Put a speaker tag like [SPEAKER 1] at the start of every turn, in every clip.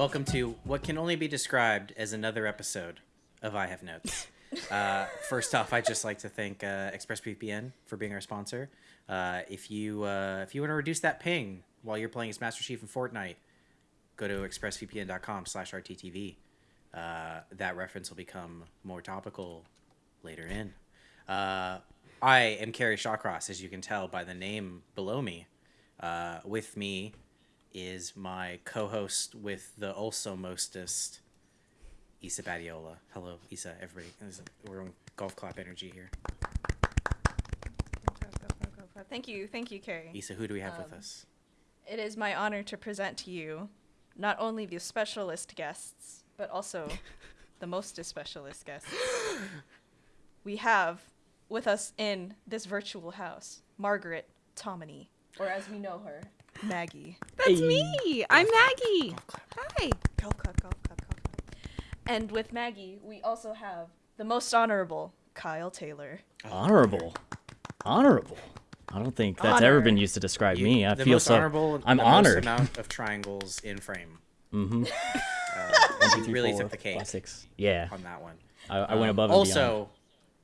[SPEAKER 1] Hello, everybody, and welcome to what can only be described as another episode of I Have Notes. Uh, first off, I'd just like to thank uh, ExpressVPN for being our sponsor. Uh, if you uh, if you want to reduce that ping while you're playing as Master Chief in Fortnite, go to expressvpn.com/rttv. Uh, that reference will become more topical later in. Uh, I am Kerry Shawcross, as you can tell by the name below me. Uh, with me is my co-host with the also mostest, Isa Badiola. Hello, Isa. Everybody, we're on golf clap energy here.
[SPEAKER 2] Thank you, thank you, Kerry.
[SPEAKER 1] Isa, who do we have with
[SPEAKER 2] Um,
[SPEAKER 1] us?
[SPEAKER 2] It is my honor to present to you not only the specialist guests, but also the most specialist guests. We have with us in this virtual house Margaret Tominey, or as we know her, Maggie.
[SPEAKER 3] That's me. I'm Maggie. Hi.
[SPEAKER 2] Golf clap, golf clap, golf clap. And with Maggie, we also have the most honorable Kyle Taylor.
[SPEAKER 4] Honorable. Honorable. I don't think that's ever been used to describe
[SPEAKER 1] You-
[SPEAKER 4] me. I
[SPEAKER 1] the
[SPEAKER 4] feel
[SPEAKER 1] most
[SPEAKER 4] so.
[SPEAKER 1] honorable.
[SPEAKER 4] I'm
[SPEAKER 1] the
[SPEAKER 4] honored.
[SPEAKER 1] Most amount of triangles in frame.
[SPEAKER 4] Mm-hmm.
[SPEAKER 1] Uh, you really took the cake
[SPEAKER 4] Six. Yeah.
[SPEAKER 1] on that one.
[SPEAKER 4] I, I went
[SPEAKER 1] Um,
[SPEAKER 4] above and
[SPEAKER 1] also,
[SPEAKER 4] beyond.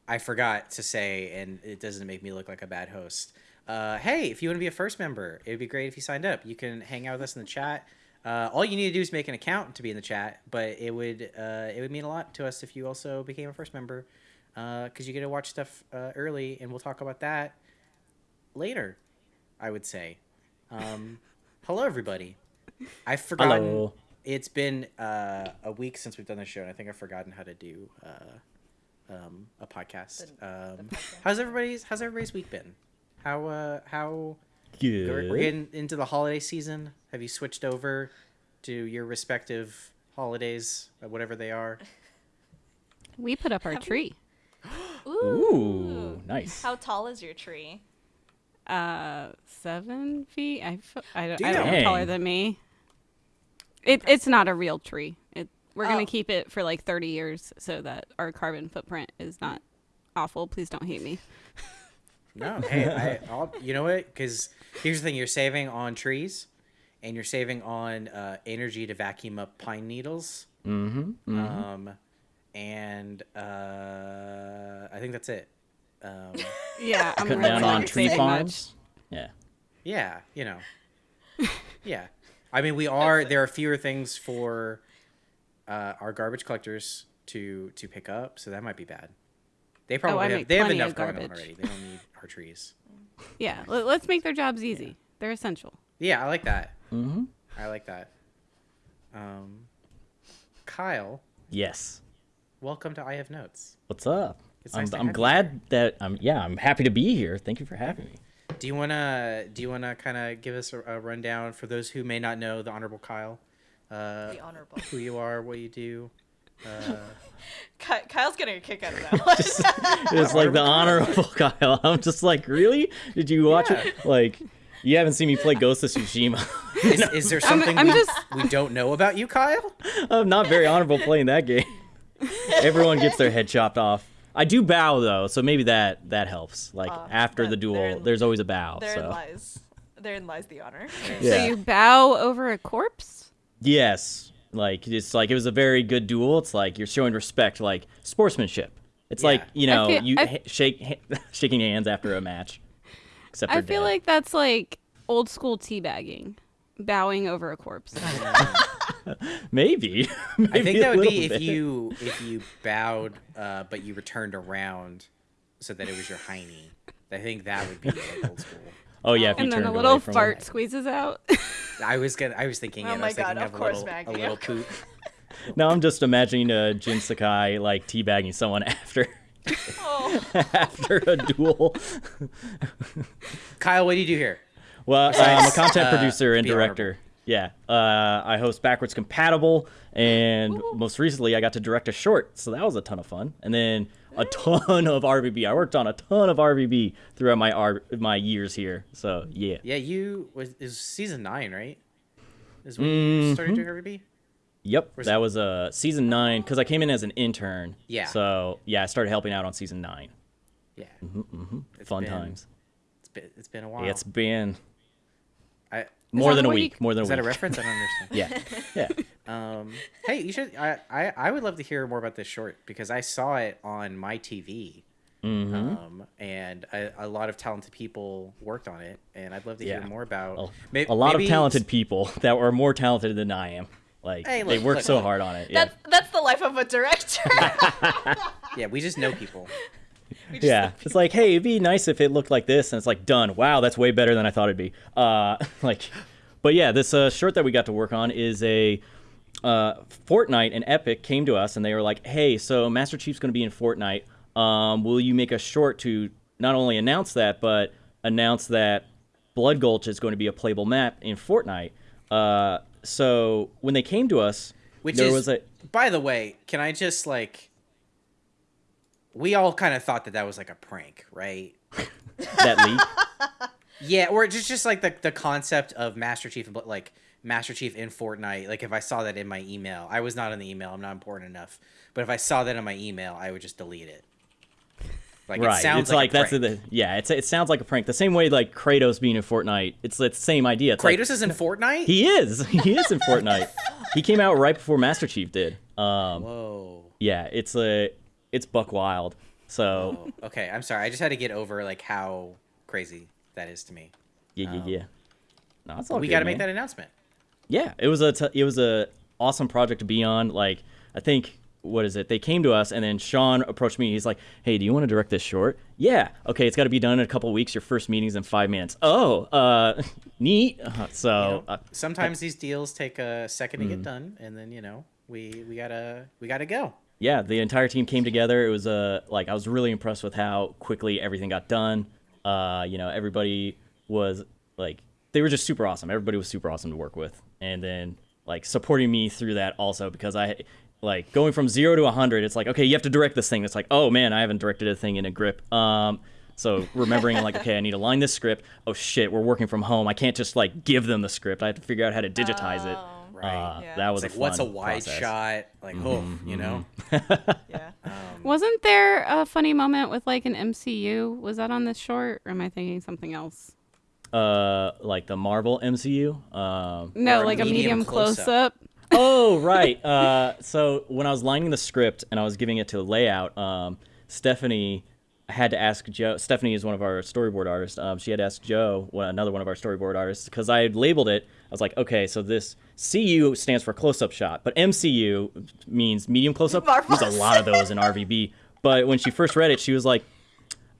[SPEAKER 1] I forgot to say, and it doesn't make me look like a bad host. Uh, hey, if you want to be a first member, it would be great if you signed up. You can hang out with us in the chat. Uh, all you need to do is make an account to be in the chat, but it would uh, it would mean a lot to us if you also became a first member, because you get to watch stuff uh, early, and we'll talk about that later. I would say. Um, hello, everybody. I've forgotten.
[SPEAKER 4] Hello.
[SPEAKER 1] It's been uh, a week since we've done this show, and I think I've forgotten how to do uh, um, a podcast. Um,
[SPEAKER 2] podcast.
[SPEAKER 1] how's everybody's How's everybody's week been? How uh, how
[SPEAKER 4] Good.
[SPEAKER 1] we're, we're getting into the holiday season? Have you switched over to your respective holidays, uh, whatever they are?
[SPEAKER 3] We put up our tree.
[SPEAKER 4] Ooh, nice.
[SPEAKER 2] How tall is your tree?
[SPEAKER 3] Uh, seven feet. I, f- I don't. I don't know taller than me. It, it's not a real tree. It, we're
[SPEAKER 2] Oh.
[SPEAKER 3] gonna keep it for like 30 years so that our carbon footprint is not awful. Please don't hate me.
[SPEAKER 1] No, hey, I, I'll, you know what? Because here's the thing: you're saving on trees, and you're saving on uh, energy to vacuum up pine needles.
[SPEAKER 4] Mm-hmm.
[SPEAKER 1] Um, and uh, I think that's it. Um,
[SPEAKER 3] Yeah, I'm
[SPEAKER 4] Cutting down on tree
[SPEAKER 3] saving
[SPEAKER 4] farms. Yeah.
[SPEAKER 1] yeah, you know. Yeah, I mean, we are. There are fewer things for uh, our garbage collectors to to pick up, so that might be bad. They probably
[SPEAKER 3] Oh,
[SPEAKER 1] have.
[SPEAKER 3] make
[SPEAKER 1] They have enough
[SPEAKER 3] of
[SPEAKER 1] going on
[SPEAKER 3] garbage.
[SPEAKER 1] already. They don't need our trees.
[SPEAKER 3] Yeah, let, let's make their jobs easy. They're essential.
[SPEAKER 1] Yeah, I like that.
[SPEAKER 4] Mm-hmm.
[SPEAKER 1] I like that. Um, Kyle,
[SPEAKER 4] Yes.
[SPEAKER 1] welcome to I Have Notes.
[SPEAKER 4] What's up?
[SPEAKER 1] It's
[SPEAKER 4] I'm,
[SPEAKER 1] nice
[SPEAKER 4] I'm
[SPEAKER 1] have you
[SPEAKER 4] glad that I'm. Yeah, I'm happy to be here. Thank you for having me.
[SPEAKER 1] Do you wanna do you wanna kind of give us a, a rundown for those who may not know the Honorable Kyle, uh,
[SPEAKER 2] The honorable.
[SPEAKER 1] who you are, what you do? Uh,
[SPEAKER 2] Kyle's getting a kick out of that one.
[SPEAKER 4] It's like the honorable Kyle. I'm just like, really? Did you watch
[SPEAKER 1] Yeah.
[SPEAKER 4] it? Like, you haven't seen me play Ghost of Tsushima.
[SPEAKER 1] is, is there
[SPEAKER 3] I'm-
[SPEAKER 1] something
[SPEAKER 3] I'm
[SPEAKER 1] we,
[SPEAKER 3] just-
[SPEAKER 1] we don't know about you, Kyle?
[SPEAKER 4] I'm not very honorable playing that game. Everyone gets their head chopped off. I do bow though, so maybe that that helps. Like
[SPEAKER 2] Ah,
[SPEAKER 4] after the duel,
[SPEAKER 2] therein-
[SPEAKER 4] there's always a bow.
[SPEAKER 2] Therein
[SPEAKER 4] so
[SPEAKER 2] lies. Therein lies the honor.
[SPEAKER 4] Yeah.
[SPEAKER 3] So you bow over a corpse?
[SPEAKER 4] yes, like it's like it was a very good duel. It's like you're showing respect, like sportsmanship. It's like you know
[SPEAKER 3] feel-
[SPEAKER 4] you ha- shake ha- shaking hands after a match. Except
[SPEAKER 3] I feel
[SPEAKER 4] dead.
[SPEAKER 3] like that's like old school teabagging, bowing over a corpse.
[SPEAKER 4] maybe.
[SPEAKER 1] I think that would be
[SPEAKER 4] little
[SPEAKER 1] if you if you bowed, uh, but you returned around, so that it was your hiney. I think that would be like old school.
[SPEAKER 4] Oh yeah, if you
[SPEAKER 3] and then a little fart
[SPEAKER 4] it.
[SPEAKER 3] squeezes out.
[SPEAKER 1] I was gonna. I was thinking.
[SPEAKER 2] Oh
[SPEAKER 1] it. I
[SPEAKER 2] my
[SPEAKER 1] was thinking
[SPEAKER 2] God,
[SPEAKER 1] of,
[SPEAKER 2] of
[SPEAKER 1] a
[SPEAKER 2] course,
[SPEAKER 1] little,
[SPEAKER 2] Maggie,
[SPEAKER 1] a little poop.
[SPEAKER 4] Now I'm just imagining uh, Jin Sakai like teabagging someone after
[SPEAKER 2] Oh,
[SPEAKER 4] after a duel.
[SPEAKER 1] Kyle, what do you do here?
[SPEAKER 4] Well, I'm a content
[SPEAKER 1] uh,
[SPEAKER 4] producer and
[SPEAKER 1] be
[SPEAKER 4] director. Yeah, uh, I host Backwards Compatible, and most recently I got to direct a short, so that was a ton of fun. And then a ton of RVB. I worked on a ton of RVB throughout my R- my years here. So yeah,
[SPEAKER 1] Yeah, you was is season nine, right? Is when you started
[SPEAKER 4] Mm-hmm.
[SPEAKER 1] doing RVB.
[SPEAKER 4] yep, that
[SPEAKER 1] it?
[SPEAKER 4] was uh, season nine because I came in as an intern.
[SPEAKER 1] Yeah.
[SPEAKER 4] So yeah, I started helping out on season nine.
[SPEAKER 1] Yeah,
[SPEAKER 4] Mm-hmm.
[SPEAKER 1] It's
[SPEAKER 4] Fun
[SPEAKER 1] been-
[SPEAKER 4] times.
[SPEAKER 1] it's been it's been a while.
[SPEAKER 4] It's been More than a
[SPEAKER 3] what you-
[SPEAKER 4] week. More than a
[SPEAKER 1] is
[SPEAKER 4] week.
[SPEAKER 1] that a reference? I don't understand.
[SPEAKER 4] Yeah. Yeah.
[SPEAKER 1] Um, hey, you should. I, I I would love to hear more about this short because I saw it on my TV.
[SPEAKER 4] Mm-hmm.
[SPEAKER 1] Um, and a, a lot of talented people worked on it, and I'd love to
[SPEAKER 4] Yeah.
[SPEAKER 1] hear more about
[SPEAKER 4] A,
[SPEAKER 1] may-
[SPEAKER 4] a lot
[SPEAKER 1] maybe-
[SPEAKER 4] of talented people that were more talented than I am. Like
[SPEAKER 1] Hey,
[SPEAKER 4] they
[SPEAKER 1] look,
[SPEAKER 4] worked
[SPEAKER 1] look,
[SPEAKER 4] so
[SPEAKER 1] look.
[SPEAKER 4] hard on it. Yeah.
[SPEAKER 2] That's that's the life of a director.
[SPEAKER 1] Yeah, we just know people.
[SPEAKER 4] Yeah. It's like, hey, it'd be nice if it looked like this, and it's like done. Wow, that's way better than I thought it'd be. Uh, like, but yeah, this uh, short that we got to work on is a uh, Fortnite and Epic came to us and they were like, hey, so Master Chief's going to be in Fortnite. Um, will you make a short to not only announce that, but announce that Blood Gulch is going to be a playable map in Fortnite? Uh, so when they came to us,
[SPEAKER 1] Which
[SPEAKER 4] there
[SPEAKER 1] is,
[SPEAKER 4] was a
[SPEAKER 1] by the way, can I just like? We all kind of thought that that was like a prank, right?
[SPEAKER 4] that leak.
[SPEAKER 1] Yeah, or just just like the the concept of Master Chief Bl- like Master Chief in Fortnite. Like if I saw that in my email, I was not in the email. I'm not important enough. But if I saw that in my email, I would just delete it. Like
[SPEAKER 4] right.
[SPEAKER 1] it sounds
[SPEAKER 4] it's like,
[SPEAKER 1] a
[SPEAKER 4] that's
[SPEAKER 1] prank.
[SPEAKER 4] the yeah. It's it sounds like a prank. The same way like Kratos being in Fortnite. It's the same idea. It's like,
[SPEAKER 1] Kratos is in Fortnite.
[SPEAKER 4] He is. He is in Fortnite. He came out right before Master Chief did. Um,
[SPEAKER 1] Whoa.
[SPEAKER 4] yeah, it's a it's buck wild. So
[SPEAKER 1] Oh, okay, I'm sorry. I just had to get over like how crazy that is to me.
[SPEAKER 4] yeah, yeah, yeah. No, it's all
[SPEAKER 1] we got to make that announcement.
[SPEAKER 4] Yeah, it was a t- it was a awesome project to be on. Like I think what is it? They came to us and then Sean approached me. He's like, "Hey, do you want to direct this short?" Yeah. Okay, it's got to be done in a couple weeks. Your first meeting's in five minutes. Oh, uh, neat. Uh, so
[SPEAKER 1] You know,
[SPEAKER 4] uh,
[SPEAKER 1] sometimes these deals take a second
[SPEAKER 4] Mm.
[SPEAKER 1] to get done, and then you know we we gotta we gotta go.
[SPEAKER 4] Yeah, the entire team came together. It was uh, like I was really impressed with how quickly everything got done. Uh, you know, everybody was like they were just super awesome. Everybody was super awesome to work with, and then like supporting me through that also because I like going from zero to a hundred. It's like okay, you have to direct this thing. It's like oh man, I haven't directed a thing in a grip. Um, so remembering like okay, I need to line this script. Oh shit, we're working from home. I can't just like give them the script. I have to figure out how to digitize it.
[SPEAKER 1] Right.
[SPEAKER 4] Uh,
[SPEAKER 2] Yeah.
[SPEAKER 4] That was
[SPEAKER 1] like
[SPEAKER 4] a
[SPEAKER 1] what's a wide
[SPEAKER 4] process.
[SPEAKER 1] shot? Like oh, you know.
[SPEAKER 2] Yeah.
[SPEAKER 3] Wasn't there a funny moment with like an MCU? Was that on this short, or am I thinking something else?
[SPEAKER 4] Uh, like the Marvel MCU. Um,
[SPEAKER 3] No, like a
[SPEAKER 1] medium
[SPEAKER 3] medium
[SPEAKER 1] close-up.
[SPEAKER 4] oh right uh, so when i was lining the script and i was giving it to layout um, stephanie I had to ask joe stephanie is one of our storyboard artists um, she had to ask joe another one of our storyboard artists because i had labeled it i was like okay so this cu stands for close-up shot but mcu means medium close-up there's a lot of those in rvb but when she first read it she was like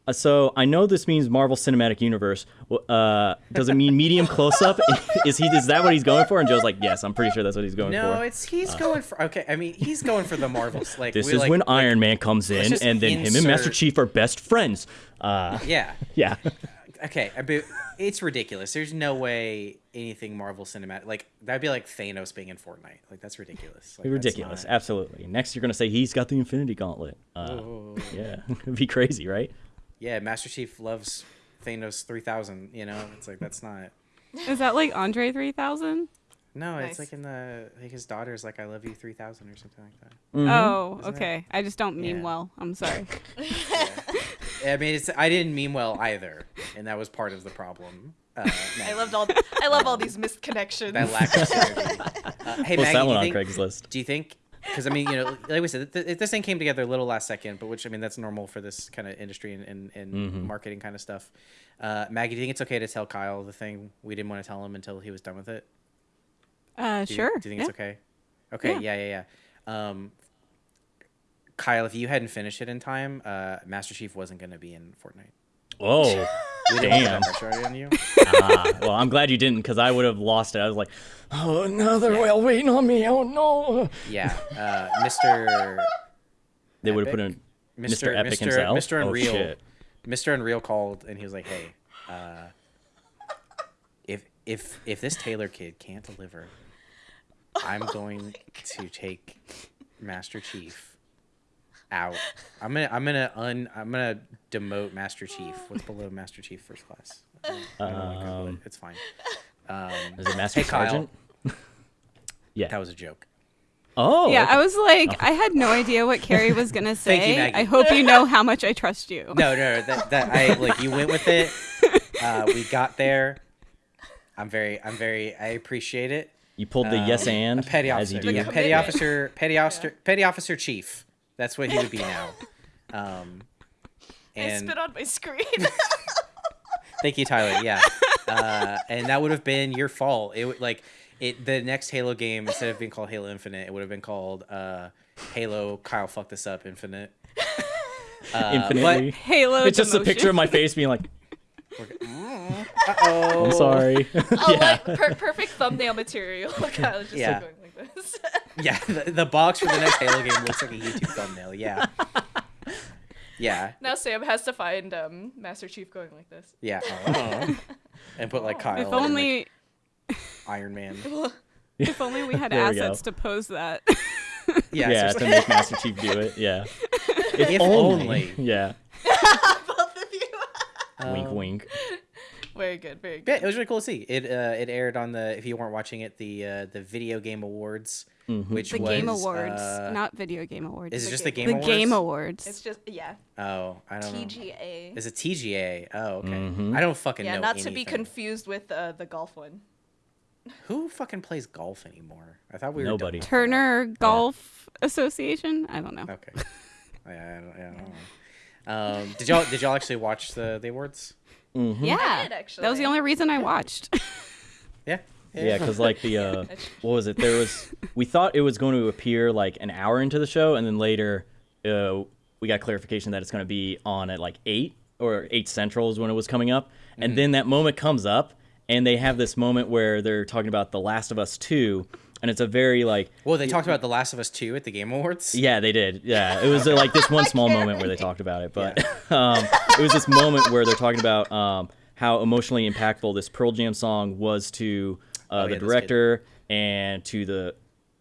[SPEAKER 4] uh, so I know this means Marvel Cinematic Universe. Uh, does it mean medium close up? is he? Is that what he's going for? And Joe's like, yes, I'm pretty sure that's what he's going
[SPEAKER 1] No,
[SPEAKER 4] for.
[SPEAKER 1] No, it's he's going for okay. I mean, he's going for the Marvels. Like
[SPEAKER 4] This is
[SPEAKER 1] like,
[SPEAKER 4] when
[SPEAKER 1] like-
[SPEAKER 4] Iron Man comes in, and then him and Master Chief are best friends. Uh,
[SPEAKER 1] Yeah.
[SPEAKER 4] yeah,
[SPEAKER 1] Okay. I be- it's ridiculous. There's no way anything Marvel cinematic like that'd be like Thanos being in Fortnite. Like that's ridiculous. Like, that's
[SPEAKER 4] ridiculous.
[SPEAKER 1] not-
[SPEAKER 4] Absolutely. Next, you're gonna say he's got the Infinity Gauntlet. Uh,
[SPEAKER 1] Oh.
[SPEAKER 4] yeah, it'd be crazy, right?
[SPEAKER 1] Yeah, Master Chief loves Thanos three thousand. You know, it's like that's not.
[SPEAKER 3] Is that like Andre 3000?
[SPEAKER 1] No,
[SPEAKER 2] Nice.
[SPEAKER 1] it's like in the like his daughter's like I love you three thousand or something like that.
[SPEAKER 3] Oh,
[SPEAKER 1] Isn't it?
[SPEAKER 3] okay. I just don't mean
[SPEAKER 1] Yeah.
[SPEAKER 3] well. I'm sorry.
[SPEAKER 1] I mean, it's I didn't mean well either, and that was part of the problem. Uh,
[SPEAKER 2] I loved all. I love all these missed connections.
[SPEAKER 1] that lack of synergy. Uh, hey,
[SPEAKER 4] Post
[SPEAKER 1] Maggie,
[SPEAKER 4] that
[SPEAKER 1] do
[SPEAKER 4] one
[SPEAKER 1] you
[SPEAKER 4] on
[SPEAKER 1] think,
[SPEAKER 4] Craigslist.
[SPEAKER 1] Do you think? Because I mean, you know, like we said, th- th- this thing came together a little last second, but which I mean, that's normal for this kind of industry and, and, and
[SPEAKER 4] Mm-hmm.
[SPEAKER 1] marketing kind of stuff. Uh, Maggie, do you think it's okay to tell Kyle the thing we didn't want to tell him until he was done with it?
[SPEAKER 3] Uh,
[SPEAKER 1] Do you,
[SPEAKER 3] sure.
[SPEAKER 1] Do you think
[SPEAKER 3] yeah.
[SPEAKER 1] it's okay? Okay. Yeah. Yeah. Yeah. Um, Kyle, if you hadn't finished it in time, uh, Master Chief wasn't going to be in Fortnite.
[SPEAKER 4] Oh,
[SPEAKER 1] We didn't
[SPEAKER 4] damn.
[SPEAKER 1] on you.
[SPEAKER 4] ah, well, I'm glad you didn't, because I would have lost it. I was like, oh, another whale waiting on me. Oh no.
[SPEAKER 1] Yeah. Uh, Mr.
[SPEAKER 4] They would have put in
[SPEAKER 1] Mr.
[SPEAKER 4] Mr. Epic
[SPEAKER 1] Mr.
[SPEAKER 4] himself.
[SPEAKER 1] Mr.
[SPEAKER 4] Oh, shit.
[SPEAKER 1] Mr. Unreal called and he was like, "Hey, uh, if if if this Taylor kid can't deliver, I'm going to take Master Chief out. I'm gonna I'm gonna un I'm gonna demote Master Chief. What's below Master Chief first class? I don't- I don't wanna Google it.
[SPEAKER 4] Um,
[SPEAKER 1] It's fine. Um,
[SPEAKER 4] Is it Master
[SPEAKER 1] Hey, Kyle.
[SPEAKER 4] Sergeant? yeah.
[SPEAKER 1] that was a joke.
[SPEAKER 4] Oh.
[SPEAKER 3] Yeah,
[SPEAKER 4] okay.
[SPEAKER 3] I was like, I had no idea what Kerry was gonna say.
[SPEAKER 1] Thank you, Maggie.
[SPEAKER 3] I hope you know how much I trust you.
[SPEAKER 1] No, no, no, that that I like you went with it. Uh, we got there. I'm very, I'm very, I appreciate it.
[SPEAKER 4] You pulled the yes
[SPEAKER 1] Uh,
[SPEAKER 4] and
[SPEAKER 1] a petty
[SPEAKER 4] as
[SPEAKER 1] officer,
[SPEAKER 4] you do.
[SPEAKER 1] yeah, petty officer, petty officer, petty officer chief. That's what he would be now. Um,
[SPEAKER 2] I
[SPEAKER 1] and
[SPEAKER 2] spit on my screen.
[SPEAKER 1] thank you, Tyler. Yeah, uh, and that would have been your fault. It would like it. The next Halo game instead of being called Halo Infinite, it would have been called uh, Halo. Kyle fucked this up. Infinite. Uh,
[SPEAKER 4] Infinitely.
[SPEAKER 3] Halo.
[SPEAKER 4] It's just a picture of my face being like,
[SPEAKER 1] But, oh,
[SPEAKER 4] I'm sorry.
[SPEAKER 2] oh,
[SPEAKER 4] yeah.
[SPEAKER 2] like per- perfect thumbnail material. Kyle is just
[SPEAKER 1] Yeah.
[SPEAKER 2] like going like this.
[SPEAKER 1] Yeah, the, the box for the next Halo game looks like a YouTube thumbnail. Yeah. Yeah.
[SPEAKER 2] now Sam has to find um, Master Chief going like this.
[SPEAKER 1] Yeah. Oh. And put like Kyle.
[SPEAKER 3] If
[SPEAKER 1] and, like,
[SPEAKER 3] only,
[SPEAKER 1] Iron Man.
[SPEAKER 3] if only we had
[SPEAKER 4] There we
[SPEAKER 3] assets
[SPEAKER 4] go.
[SPEAKER 3] to pose that.
[SPEAKER 1] Yeah.
[SPEAKER 4] yeah,
[SPEAKER 1] seriously.
[SPEAKER 4] to make Master Chief do it. Yeah. If,
[SPEAKER 1] If
[SPEAKER 4] only.
[SPEAKER 1] only.
[SPEAKER 4] Yeah.
[SPEAKER 2] Both of you.
[SPEAKER 4] wink,
[SPEAKER 1] Um,
[SPEAKER 4] wink. wink.
[SPEAKER 2] Very good. Very
[SPEAKER 1] Yeah,
[SPEAKER 2] good.
[SPEAKER 1] it was really cool to see. It uh, it aired on the if you weren't watching it the uh, the Video Game Awards,
[SPEAKER 4] Mhm.
[SPEAKER 1] which
[SPEAKER 3] the
[SPEAKER 1] was
[SPEAKER 3] Game Awards,
[SPEAKER 1] uh,
[SPEAKER 3] not Video Game Awards.
[SPEAKER 1] is it
[SPEAKER 2] the
[SPEAKER 1] just the
[SPEAKER 2] Game
[SPEAKER 1] Game
[SPEAKER 3] the
[SPEAKER 1] Awards?
[SPEAKER 3] Game Awards.
[SPEAKER 2] It's just yeah.
[SPEAKER 1] Oh, I don't know.
[SPEAKER 2] TGA.
[SPEAKER 1] Is it TGA? Oh, okay.
[SPEAKER 4] Mhm.
[SPEAKER 1] I don't fucking
[SPEAKER 2] Yeah,
[SPEAKER 1] know.
[SPEAKER 2] not to be confused with uh, the golf one.
[SPEAKER 1] Who fucking plays golf anymore? I thought we were
[SPEAKER 4] Nobody.
[SPEAKER 3] Turner Golf Association. I don't know.
[SPEAKER 1] Okay. I, I, don't, I don't know. Um, did y'all did y'all actually watch the the awards?
[SPEAKER 4] Mhm.
[SPEAKER 3] Yeah,
[SPEAKER 2] did,
[SPEAKER 3] that was the only reason I watched.
[SPEAKER 1] Yeah.
[SPEAKER 4] Yeah, because like the uh, what was it? There was we thought it was going to appear like an hour into the show, and then later uh, we got clarification that it's going to be on at like eight or eight central is when it was coming up, and then that moment comes up, and they have this moment where they're talking about The Last of Us Two, and it's a very like
[SPEAKER 1] Well, they talked about The Last of Us 2 at the Game Awards.
[SPEAKER 4] yeah, they did. Yeah, it was uh, like this one small moment where they talked about it, but um, it was this moment where they're talking about um, how emotionally impactful this Pearl Jam song was to uh,
[SPEAKER 1] Oh, yeah,
[SPEAKER 4] the
[SPEAKER 1] that's
[SPEAKER 4] director and to the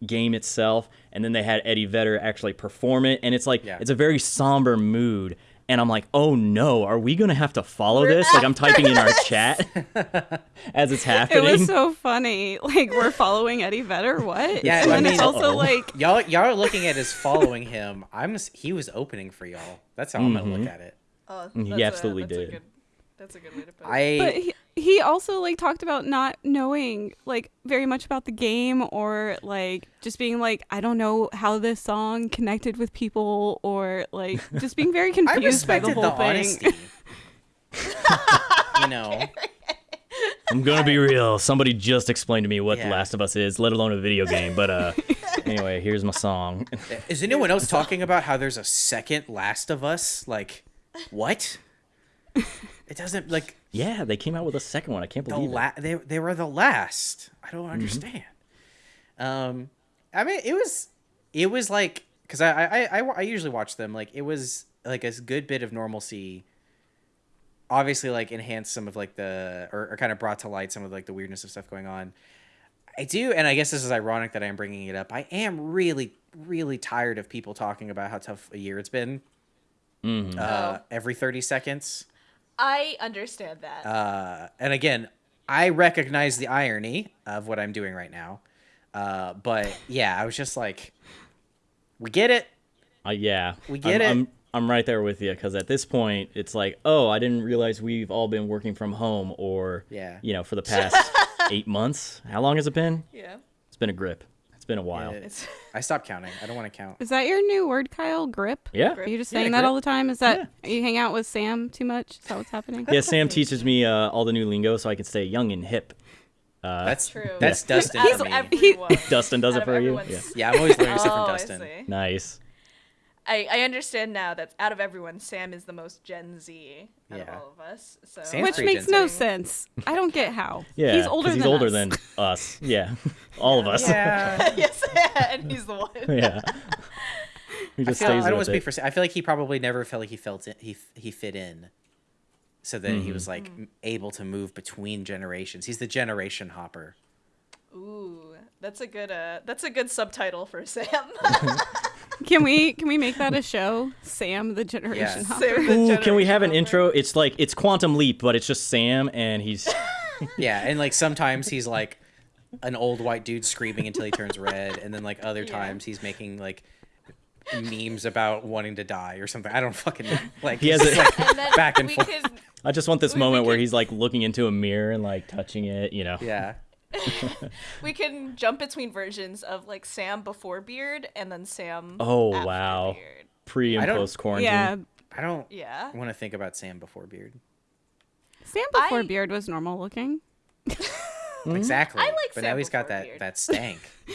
[SPEAKER 4] game itself, and then they had Eddie Vedder actually perform it, and it's like
[SPEAKER 1] Yeah.
[SPEAKER 4] it's a very somber mood. And I'm like, oh no, are we gonna have to follow this? Like I'm typing in our chat as it's happening.
[SPEAKER 3] It was so funny. Like we're following Eddie Vedder. What?
[SPEAKER 1] Yeah,
[SPEAKER 3] and
[SPEAKER 1] I
[SPEAKER 3] then
[SPEAKER 1] mean-
[SPEAKER 3] it's also
[SPEAKER 4] Uh-oh.
[SPEAKER 3] like
[SPEAKER 1] Y'all y'all are looking at as following him. I'm he was opening for y'all. That's how I'm gonna look mm-hmm. at it.
[SPEAKER 2] Oh,
[SPEAKER 4] He
[SPEAKER 2] that's a-
[SPEAKER 4] absolutely
[SPEAKER 2] that's a
[SPEAKER 4] did.
[SPEAKER 2] good- that's a good way to put it.
[SPEAKER 1] I
[SPEAKER 3] But he, he also like talked about not knowing like very much about the game or like just being like I don't know how this song connected with people or like just being very confused by the whole
[SPEAKER 1] the,
[SPEAKER 3] thing.
[SPEAKER 1] honesty. you know,
[SPEAKER 4] I'm gonna be real. Somebody just explained to me what
[SPEAKER 1] Yeah.
[SPEAKER 4] The Last of Us is, let alone a video game. But uh, anyway, here's my song.
[SPEAKER 1] is anyone else talking about how there's a second Last of Us? Like, what? It doesn't like
[SPEAKER 4] Yeah, they came out with a second one. I can't
[SPEAKER 1] the
[SPEAKER 4] believe it.
[SPEAKER 1] they they were the last. I don't understand. Um, I mean, it was it was like because I, I I I usually watch them like it was like a good bit of normalcy. Obviously, like enhanced some of like the or, or kind of brought to light some of like the weirdness of stuff going on. I do, and I guess this is ironic that I'm bringing it up. I am really, really tired of people talking about how tough a year it's been.
[SPEAKER 4] Mhm.
[SPEAKER 1] Uh, every thirty seconds.
[SPEAKER 2] I understand that.
[SPEAKER 1] Uh, and again, I recognize the irony of what I'm doing right now. Uh, but yeah, I was just like, we get it.
[SPEAKER 4] Uh, yeah,
[SPEAKER 1] We get
[SPEAKER 4] I'm,
[SPEAKER 1] it.
[SPEAKER 4] I'm, I'm right there with you because at this point, it's like, oh, I didn't realize we've all been working from home, or
[SPEAKER 1] Yeah.
[SPEAKER 4] you know, for the past eight months. How long has it been?
[SPEAKER 2] yeah.
[SPEAKER 4] It's been a grip. It's been a while.
[SPEAKER 1] Yeah,
[SPEAKER 4] Yeah.
[SPEAKER 2] It's
[SPEAKER 1] I stopped counting. I don't want to count.
[SPEAKER 3] Is that your new word, Kyle? Grip?
[SPEAKER 4] Yeah.
[SPEAKER 3] Are you just
[SPEAKER 4] Yeah,
[SPEAKER 3] saying that
[SPEAKER 4] grip.
[SPEAKER 3] all the time? Is that you hang out with Sam too much? Is that what's happening?
[SPEAKER 4] Yeah, Sam teaches me uh, all the new lingo so I can stay young and hip. Uh,
[SPEAKER 1] That's
[SPEAKER 2] True.
[SPEAKER 1] That's Dustin
[SPEAKER 2] out
[SPEAKER 1] for me.
[SPEAKER 2] everyone.
[SPEAKER 4] Dustin does
[SPEAKER 2] out
[SPEAKER 4] it
[SPEAKER 2] of
[SPEAKER 4] for you.
[SPEAKER 2] everyone's-
[SPEAKER 4] Yeah.
[SPEAKER 1] yeah, I'm always learning stuff
[SPEAKER 2] Oh,
[SPEAKER 1] from
[SPEAKER 2] I
[SPEAKER 1] Dustin.
[SPEAKER 2] see.
[SPEAKER 4] Nice.
[SPEAKER 2] I, I understand now that out of everyone, Sam is the most Gen Z out of all of us. So
[SPEAKER 1] Sam's
[SPEAKER 3] Which makes
[SPEAKER 1] Gen
[SPEAKER 3] no
[SPEAKER 1] Z.
[SPEAKER 3] sense. I don't get how.
[SPEAKER 4] Yeah,
[SPEAKER 3] he's older
[SPEAKER 4] 'cause he's
[SPEAKER 3] than
[SPEAKER 4] older
[SPEAKER 3] us.
[SPEAKER 4] than us. Yeah, all of us.
[SPEAKER 1] Yeah.
[SPEAKER 2] yes, and he's the one.
[SPEAKER 4] yeah. He
[SPEAKER 1] I,
[SPEAKER 4] just
[SPEAKER 1] feel,
[SPEAKER 4] stays
[SPEAKER 1] I don't want
[SPEAKER 4] with
[SPEAKER 1] to speak for. Sam. I feel like he probably never felt like he felt it. He he fit in. So then
[SPEAKER 4] Mm-hmm.
[SPEAKER 1] he was like m able to move between generations. He's the generation hopper.
[SPEAKER 2] Ooh, that's a good uh, that's a good subtitle for Sam.
[SPEAKER 3] Can we can we make that a show? Sam, the generation
[SPEAKER 1] Yeah.
[SPEAKER 3] hopper.
[SPEAKER 2] Sam the
[SPEAKER 4] Ooh, can we have an
[SPEAKER 2] generation
[SPEAKER 4] intro? It's like it's Quantum Leap, but it's just Sam and he's
[SPEAKER 1] Yeah, and like sometimes he's like an old white dude screaming until he turns red, and then like other
[SPEAKER 2] Yeah.
[SPEAKER 1] times he's making like memes about wanting to die or something. I don't fucking know. Like
[SPEAKER 4] He has
[SPEAKER 1] it's like back and forth.
[SPEAKER 2] could
[SPEAKER 4] I just want this
[SPEAKER 2] We- we
[SPEAKER 4] moment where he's like looking into a mirror and like touching it, you know.
[SPEAKER 1] Yeah.
[SPEAKER 2] We can jump between versions of like Sam before beard and then Sam.
[SPEAKER 4] Oh,
[SPEAKER 2] after
[SPEAKER 4] wow.
[SPEAKER 2] Beard.
[SPEAKER 4] Pre and post quarantine.
[SPEAKER 3] Yeah,
[SPEAKER 1] I don't
[SPEAKER 2] Yeah.
[SPEAKER 1] want to think about Sam before beard.
[SPEAKER 3] Sam before
[SPEAKER 2] I-
[SPEAKER 3] beard was normal looking.
[SPEAKER 1] Exactly.
[SPEAKER 2] I like
[SPEAKER 1] but
[SPEAKER 2] Sam
[SPEAKER 1] now he's got that
[SPEAKER 2] beard.
[SPEAKER 1] that stank.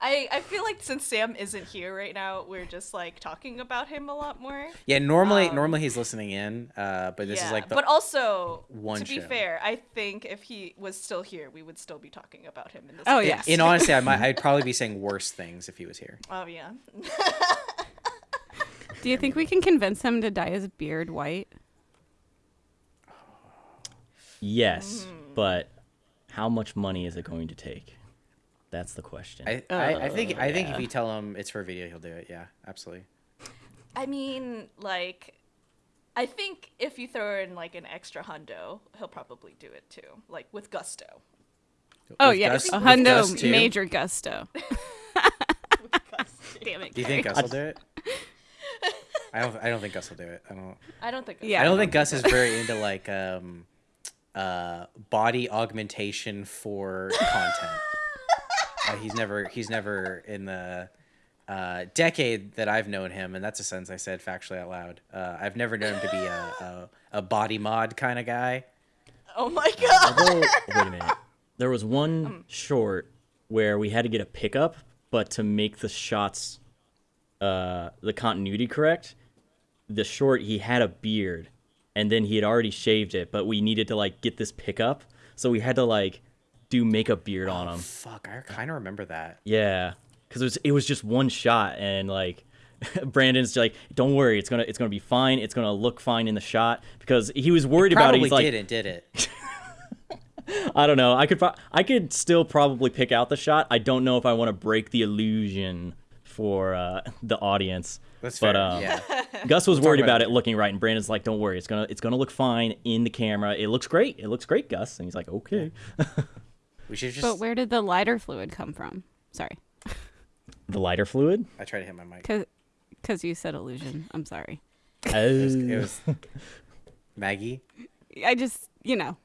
[SPEAKER 2] I I feel like since Sam isn't here right now, we're just like talking about him a lot more.
[SPEAKER 1] Yeah, normally
[SPEAKER 2] Um,
[SPEAKER 1] normally he's listening in, uh, but this
[SPEAKER 2] yeah,
[SPEAKER 1] is like the
[SPEAKER 2] but also
[SPEAKER 1] one
[SPEAKER 2] to be fair, I think if he was still here, we would still be talking about him in this.
[SPEAKER 3] Oh, yeah.
[SPEAKER 1] in honesty, I might I'd probably be saying worse things if he was here.
[SPEAKER 2] Oh yeah.
[SPEAKER 3] Do you think we can convince him to dye his beard white?
[SPEAKER 4] Yes,
[SPEAKER 2] Mm.
[SPEAKER 4] but how much money is it going to take? That's the question.
[SPEAKER 1] I, I, I think I think if you tell him it's for a video, he'll do it. Yeah, absolutely.
[SPEAKER 2] I mean, like, I think if you throw in like an extra hundo, he'll probably do it too, like with gusto.
[SPEAKER 3] Oh
[SPEAKER 1] With
[SPEAKER 3] yeah,
[SPEAKER 1] Gus-
[SPEAKER 3] a hundo
[SPEAKER 1] Gus, too?
[SPEAKER 3] major gusto. Damn it.
[SPEAKER 1] Do you think
[SPEAKER 3] Kerry.
[SPEAKER 1] Gus will do it? I don't. I don't think Gus will do it. I don't.
[SPEAKER 2] I don't think.
[SPEAKER 3] Yeah.
[SPEAKER 1] I don't think Gus is very into like um, uh, body augmentation for content. Uh, he's never. He's never in the uh, decade that I've known him, and that's a sentence I said factually out loud. Uh, I've never known him to be a, a, a body mod kind of guy.
[SPEAKER 2] Oh my god.
[SPEAKER 4] Although, wait a minute. There was one
[SPEAKER 2] Um.
[SPEAKER 4] short where we had to get a pickup, but to make the shots, uh, the continuity correct, the short he had a beard, and then he had already shaved it, but we needed to like get this pickup, so we had to like do makeup beard on him.
[SPEAKER 1] Fuck, I kind of remember that.
[SPEAKER 4] Yeah, because it was it was just one shot, and like Brandon's like, "Don't worry, it's gonna it's gonna be fine. It's gonna look fine in the shot." Because he was worried about it.
[SPEAKER 1] Probably
[SPEAKER 4] He's like,
[SPEAKER 1] didn't, did it?
[SPEAKER 4] I don't know. I could I could still probably pick out the shot. I don't know if I want to break the illusion for uh, the audience.
[SPEAKER 1] That's
[SPEAKER 4] but
[SPEAKER 1] fair.
[SPEAKER 4] um,
[SPEAKER 1] yeah.
[SPEAKER 4] Gus was worried
[SPEAKER 1] about
[SPEAKER 4] about
[SPEAKER 1] it
[SPEAKER 4] it looking right, and Brandon's like, "Don't worry, it's gonna it's gonna look fine in the camera. It looks great. It looks great, Gus." And he's like, "Okay."
[SPEAKER 1] We should just.
[SPEAKER 3] But where did the lighter fluid come from? Sorry,
[SPEAKER 4] the lighter fluid.
[SPEAKER 1] I tried to hit my mic.
[SPEAKER 3] Because you said illusion. I'm sorry.
[SPEAKER 1] It was, it was uh, Maggie.
[SPEAKER 3] I just, you know,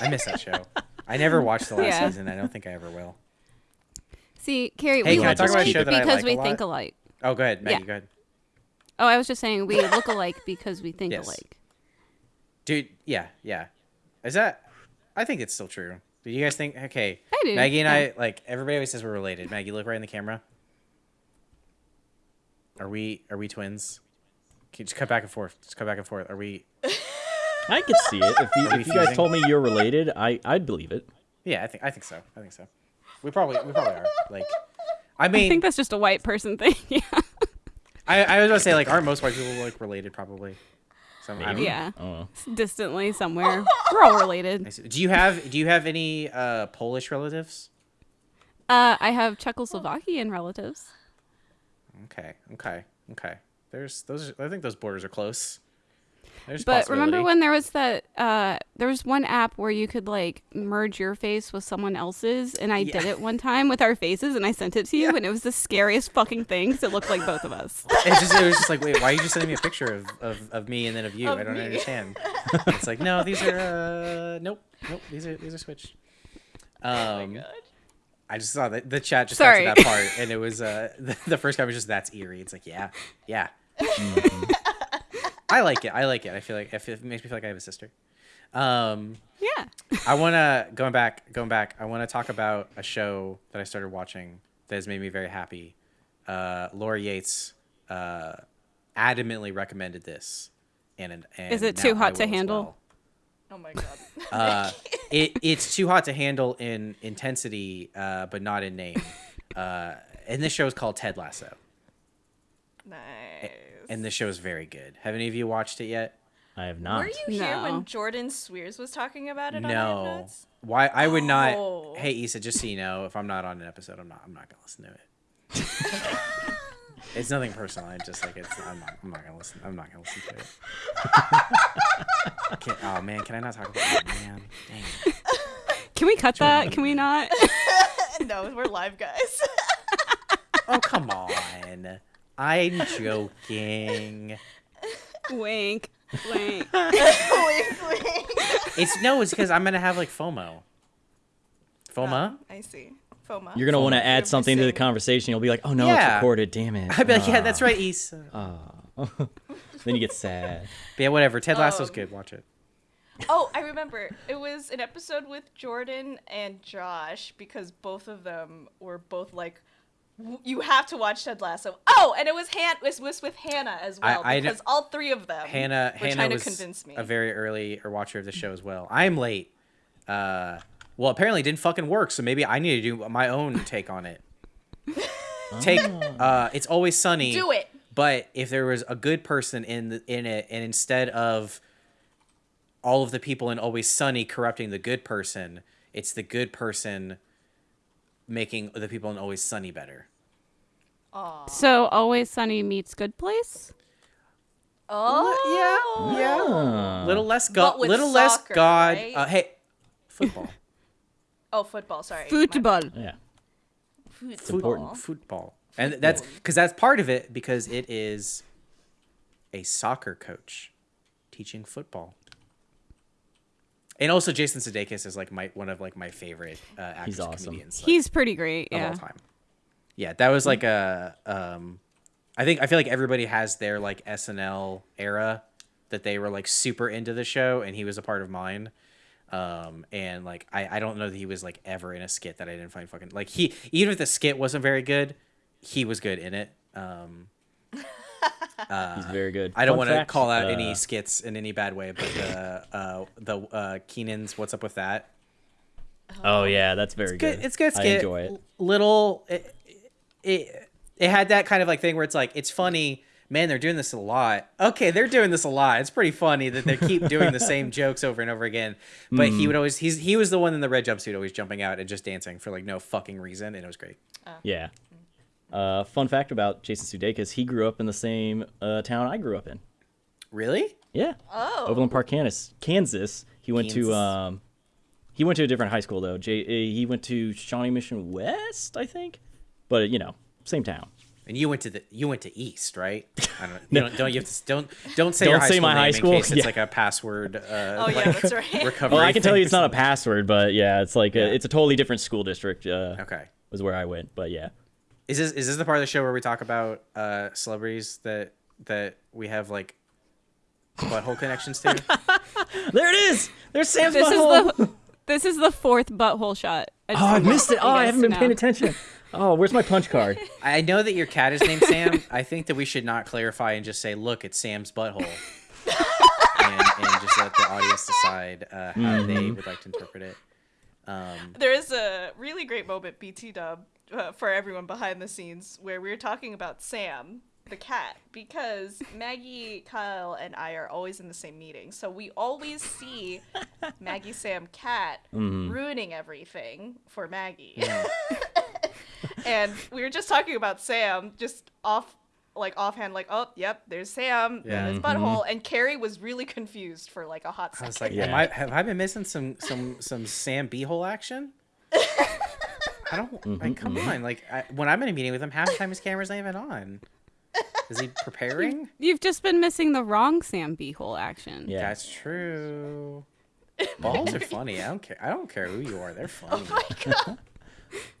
[SPEAKER 1] I miss that show. I never watched the last
[SPEAKER 3] Yeah.
[SPEAKER 1] season. I don't think I ever will.
[SPEAKER 3] see, Carrie,
[SPEAKER 1] Hey,
[SPEAKER 3] we
[SPEAKER 1] can I
[SPEAKER 3] look
[SPEAKER 1] talk about a
[SPEAKER 3] alike
[SPEAKER 1] show that I
[SPEAKER 3] because
[SPEAKER 1] like a
[SPEAKER 3] we think alike.
[SPEAKER 1] Oh, go ahead, Maggie.
[SPEAKER 3] Yeah.
[SPEAKER 1] Go ahead,
[SPEAKER 3] Oh, I was just saying we look alike because we think
[SPEAKER 1] Yes.
[SPEAKER 3] alike.
[SPEAKER 1] dude. Yeah, yeah. Is that? I think it's still true. Do you guys think? Okay,
[SPEAKER 3] I do,
[SPEAKER 1] Maggie and
[SPEAKER 3] yeah.
[SPEAKER 1] I like everybody always says we're related. Maggie, look right in the camera. Are we? Are we twins? Can you just cut back and forth. Just cut back and forth. Are we?
[SPEAKER 4] I could see it. If you, if you guys told me you're related, I I'd believe it.
[SPEAKER 1] Yeah, I think. I think so. I think so. We probably. We probably are. Like, I mean, I
[SPEAKER 3] think that's just a white person thing. yeah.
[SPEAKER 1] I, I was gonna say like, aren't most white people like related? Probably. Some, I don't.
[SPEAKER 3] Yeah.
[SPEAKER 4] I.
[SPEAKER 3] Distantly somewhere. We're all related.
[SPEAKER 1] Do you have Do you have any uh, Polish relatives?
[SPEAKER 3] Uh, I have Czechoslovakian relatives.
[SPEAKER 1] Okay, okay, okay. There's those. I think those borders are close. There's
[SPEAKER 3] But remember when there was that uh there was one app where you could like merge your face with someone else's and I did it one time with our faces and I sent it to you and it was the scariest fucking thing because it looked like both of us.
[SPEAKER 1] It just it was just like, wait, why are you just sending me a picture of, of, of me and then of you?
[SPEAKER 2] Of
[SPEAKER 1] I don't
[SPEAKER 2] me.
[SPEAKER 1] understand. it's like, no, these are uh, nope, nope. These are these are switched. Um,
[SPEAKER 2] Oh my god.
[SPEAKER 1] I just saw that the chat just
[SPEAKER 3] Sorry.
[SPEAKER 1] got to that part, and it was uh the, the first comment was just that's eerie. It's like, yeah, yeah. I like it. I like it. I feel like it it makes me feel like I have a sister. Um,
[SPEAKER 3] Yeah.
[SPEAKER 1] I want to going back, going back. I want to talk about a show that I started watching that has made me very happy. Uh, Laura Yates uh, adamantly recommended this, and, and
[SPEAKER 3] Is it too hot to handle?
[SPEAKER 1] well.
[SPEAKER 2] Oh my god.
[SPEAKER 1] Uh, it it's too hot to handle in intensity, uh, but not in name. Uh, and this show is called Ted Lasso,
[SPEAKER 2] nice.
[SPEAKER 1] And this show is very good. Have any of you watched it yet?
[SPEAKER 4] I have not.
[SPEAKER 2] Were you here when Jordan Cwierz was talking about it on
[SPEAKER 1] No.
[SPEAKER 2] Notes?
[SPEAKER 1] Why I would
[SPEAKER 2] Oh.
[SPEAKER 1] not. Hey, Isa, just so you know, if I'm not on an episode, I'm not. I'm not gonna listen to it. it's nothing personal. I just like it's. I'm not. I'm not gonna listen. I'm not gonna listen to it. Can, oh man, can I not talk about it? Man, dang. it.
[SPEAKER 3] Can we cut that? Can we not?
[SPEAKER 2] no, we're live guys.
[SPEAKER 1] Oh come on. I'm joking.
[SPEAKER 3] Wink. Like,
[SPEAKER 1] It's no, it's because I'm gonna have like FOMO. FOMO.
[SPEAKER 2] I see. FOMA.
[SPEAKER 4] You're gonna want to add something to the conversation. You'll be like, "Oh no, it's recorded. Damn it."
[SPEAKER 1] I'd be like, yeah,
[SPEAKER 4] Ah.
[SPEAKER 1] that's right, East.
[SPEAKER 4] then you get sad.
[SPEAKER 1] But yeah, whatever. Ted Lasso's
[SPEAKER 2] Um,
[SPEAKER 1] good. Watch it.
[SPEAKER 2] Oh, I remember. It was an episode with Jordan and Josh because both of them were both like, "W- "You have to watch Ted Lasso." Oh, and it was Han. It was with Hannah as well
[SPEAKER 1] I kn-
[SPEAKER 2] because all three of them
[SPEAKER 1] Hannah,
[SPEAKER 2] were
[SPEAKER 1] Hannah
[SPEAKER 2] trying
[SPEAKER 1] was
[SPEAKER 2] to convince me.
[SPEAKER 1] a very early or watcher of the show as well. I'm late. Uh, well, apparently it didn't fucking work, so maybe I need to do my own take on it. take. Uh, it's always sunny.
[SPEAKER 2] Do it.
[SPEAKER 1] But if there was a good person in the, in it, and instead of all of the people in Always Sunny corrupting the good person, it's the good person making the people in Always Sunny better.
[SPEAKER 2] Aw.
[SPEAKER 3] so always sunny meets good place.
[SPEAKER 2] Oh.
[SPEAKER 1] Yeah,
[SPEAKER 4] Ah.
[SPEAKER 1] little less god,
[SPEAKER 2] with
[SPEAKER 1] little less god.
[SPEAKER 2] right?
[SPEAKER 1] Uh, hey, football,
[SPEAKER 2] Oh, football. Sorry. My-
[SPEAKER 3] Football.
[SPEAKER 4] Yeah.
[SPEAKER 2] Football.
[SPEAKER 4] important.
[SPEAKER 1] football, and that's because that's part of it because it is a soccer coach teaching football. And also, Jason Sudeikis is like my one of like my favorite uh, actors
[SPEAKER 4] He's awesome.
[SPEAKER 1] comedians. like,
[SPEAKER 3] He's pretty great.
[SPEAKER 1] of
[SPEAKER 3] Yeah.
[SPEAKER 1] all time. Yeah, that was like a. Um, I think I feel like everybody has their like SNL era that they were like super into the show, and he was a part of mine. Um, and like I, I don't know that he was like ever in a skit that I didn't find fucking like he even if the skit wasn't very good, he was good in it. Um,
[SPEAKER 4] He's very good.
[SPEAKER 1] I don't want to call out
[SPEAKER 4] uh,
[SPEAKER 1] any skits in any bad way, but the uh, the uh, Kenan's "What's Up with That"
[SPEAKER 4] Oh yeah, that's very
[SPEAKER 1] good.
[SPEAKER 4] good.
[SPEAKER 1] It's good. skit.
[SPEAKER 4] I enjoy it.
[SPEAKER 1] Little. It, it it had that kind of like thing where it's like it's funny. Man, they're doing this a lot. Okay, they're doing this a lot. It's pretty funny that they keep doing the same jokes over and over again. But
[SPEAKER 4] Mm-hmm.
[SPEAKER 1] he would always he's he was the one in the red jumpsuit always jumping out and just dancing for like no fucking reason, and it was great.
[SPEAKER 4] Yeah. Uh, fun fact about Jason Sudeikis: he grew up in the same uh, town I grew up in.
[SPEAKER 1] Really?
[SPEAKER 4] Yeah.
[SPEAKER 2] Oh.
[SPEAKER 4] Overland Park, Kansas. Kansas. He went
[SPEAKER 1] Kansas.
[SPEAKER 4] to um, he went to a different high school though. J- uh, he went to Shawnee Mission West, I think. But you know, same town.
[SPEAKER 1] And you went to the you went to East, right? I don't. You don't, don't you have to don't don't say
[SPEAKER 4] Don't
[SPEAKER 1] high
[SPEAKER 4] say
[SPEAKER 1] school
[SPEAKER 4] my
[SPEAKER 1] name
[SPEAKER 4] high
[SPEAKER 1] in
[SPEAKER 4] school?
[SPEAKER 1] case it's like a password. Uh,
[SPEAKER 2] Oh
[SPEAKER 1] like,
[SPEAKER 2] yeah, that's right.
[SPEAKER 1] recovery.
[SPEAKER 4] Well, I can tell you it's not a password, but yeah, it's like
[SPEAKER 1] Yeah.
[SPEAKER 4] A, it's a totally different school district. Uh,
[SPEAKER 1] Okay.
[SPEAKER 4] was where I went, but yeah.
[SPEAKER 1] Is this is this the part of the show where we talk about uh, celebrities that that we have like butthole connections to?
[SPEAKER 4] There it is. There's Sam's
[SPEAKER 3] This is
[SPEAKER 4] butthole.
[SPEAKER 3] the this is the fourth butthole shot. I
[SPEAKER 4] Oh, I missed it. Oh, I haven't
[SPEAKER 3] to
[SPEAKER 4] been paying attention. Oh, where's my punch card?
[SPEAKER 1] I know that your cat is named Sam. I think that we should not clarify and just say, "Look, it's Sam's butthole," and, and just let the audience decide uh, how they would like to interpret it. Um,
[SPEAKER 2] There is a really great moment, BT Dub, uh, for everyone behind the scenes, where we were talking about Sam, the cat, because Maggie, Kyle, and I are always in the same meeting. So we always see Maggie, Sam, cat ruining everything for Maggie. and we were just talking about Sam, just off. Like offhand, like oh, yep, there's Sam,
[SPEAKER 1] Yeah.
[SPEAKER 2] yeah, his butthole, and Kerry was really confused for like a hot
[SPEAKER 1] I
[SPEAKER 2] second.
[SPEAKER 1] was like,
[SPEAKER 4] Yeah.
[SPEAKER 1] Am I, have I been missing some some some Sam beehole action? I don't like. Mm-hmm, come mm-hmm. on, like I, when I'm in a meeting with him, half the time his camera's not even on. Is he preparing?
[SPEAKER 3] You've just been missing the wrong Sam Beehole action.
[SPEAKER 4] Yeah.
[SPEAKER 1] That's true. Balls are funny. I don't care. I don't care who you are. They're oh funny.
[SPEAKER 2] oh my god,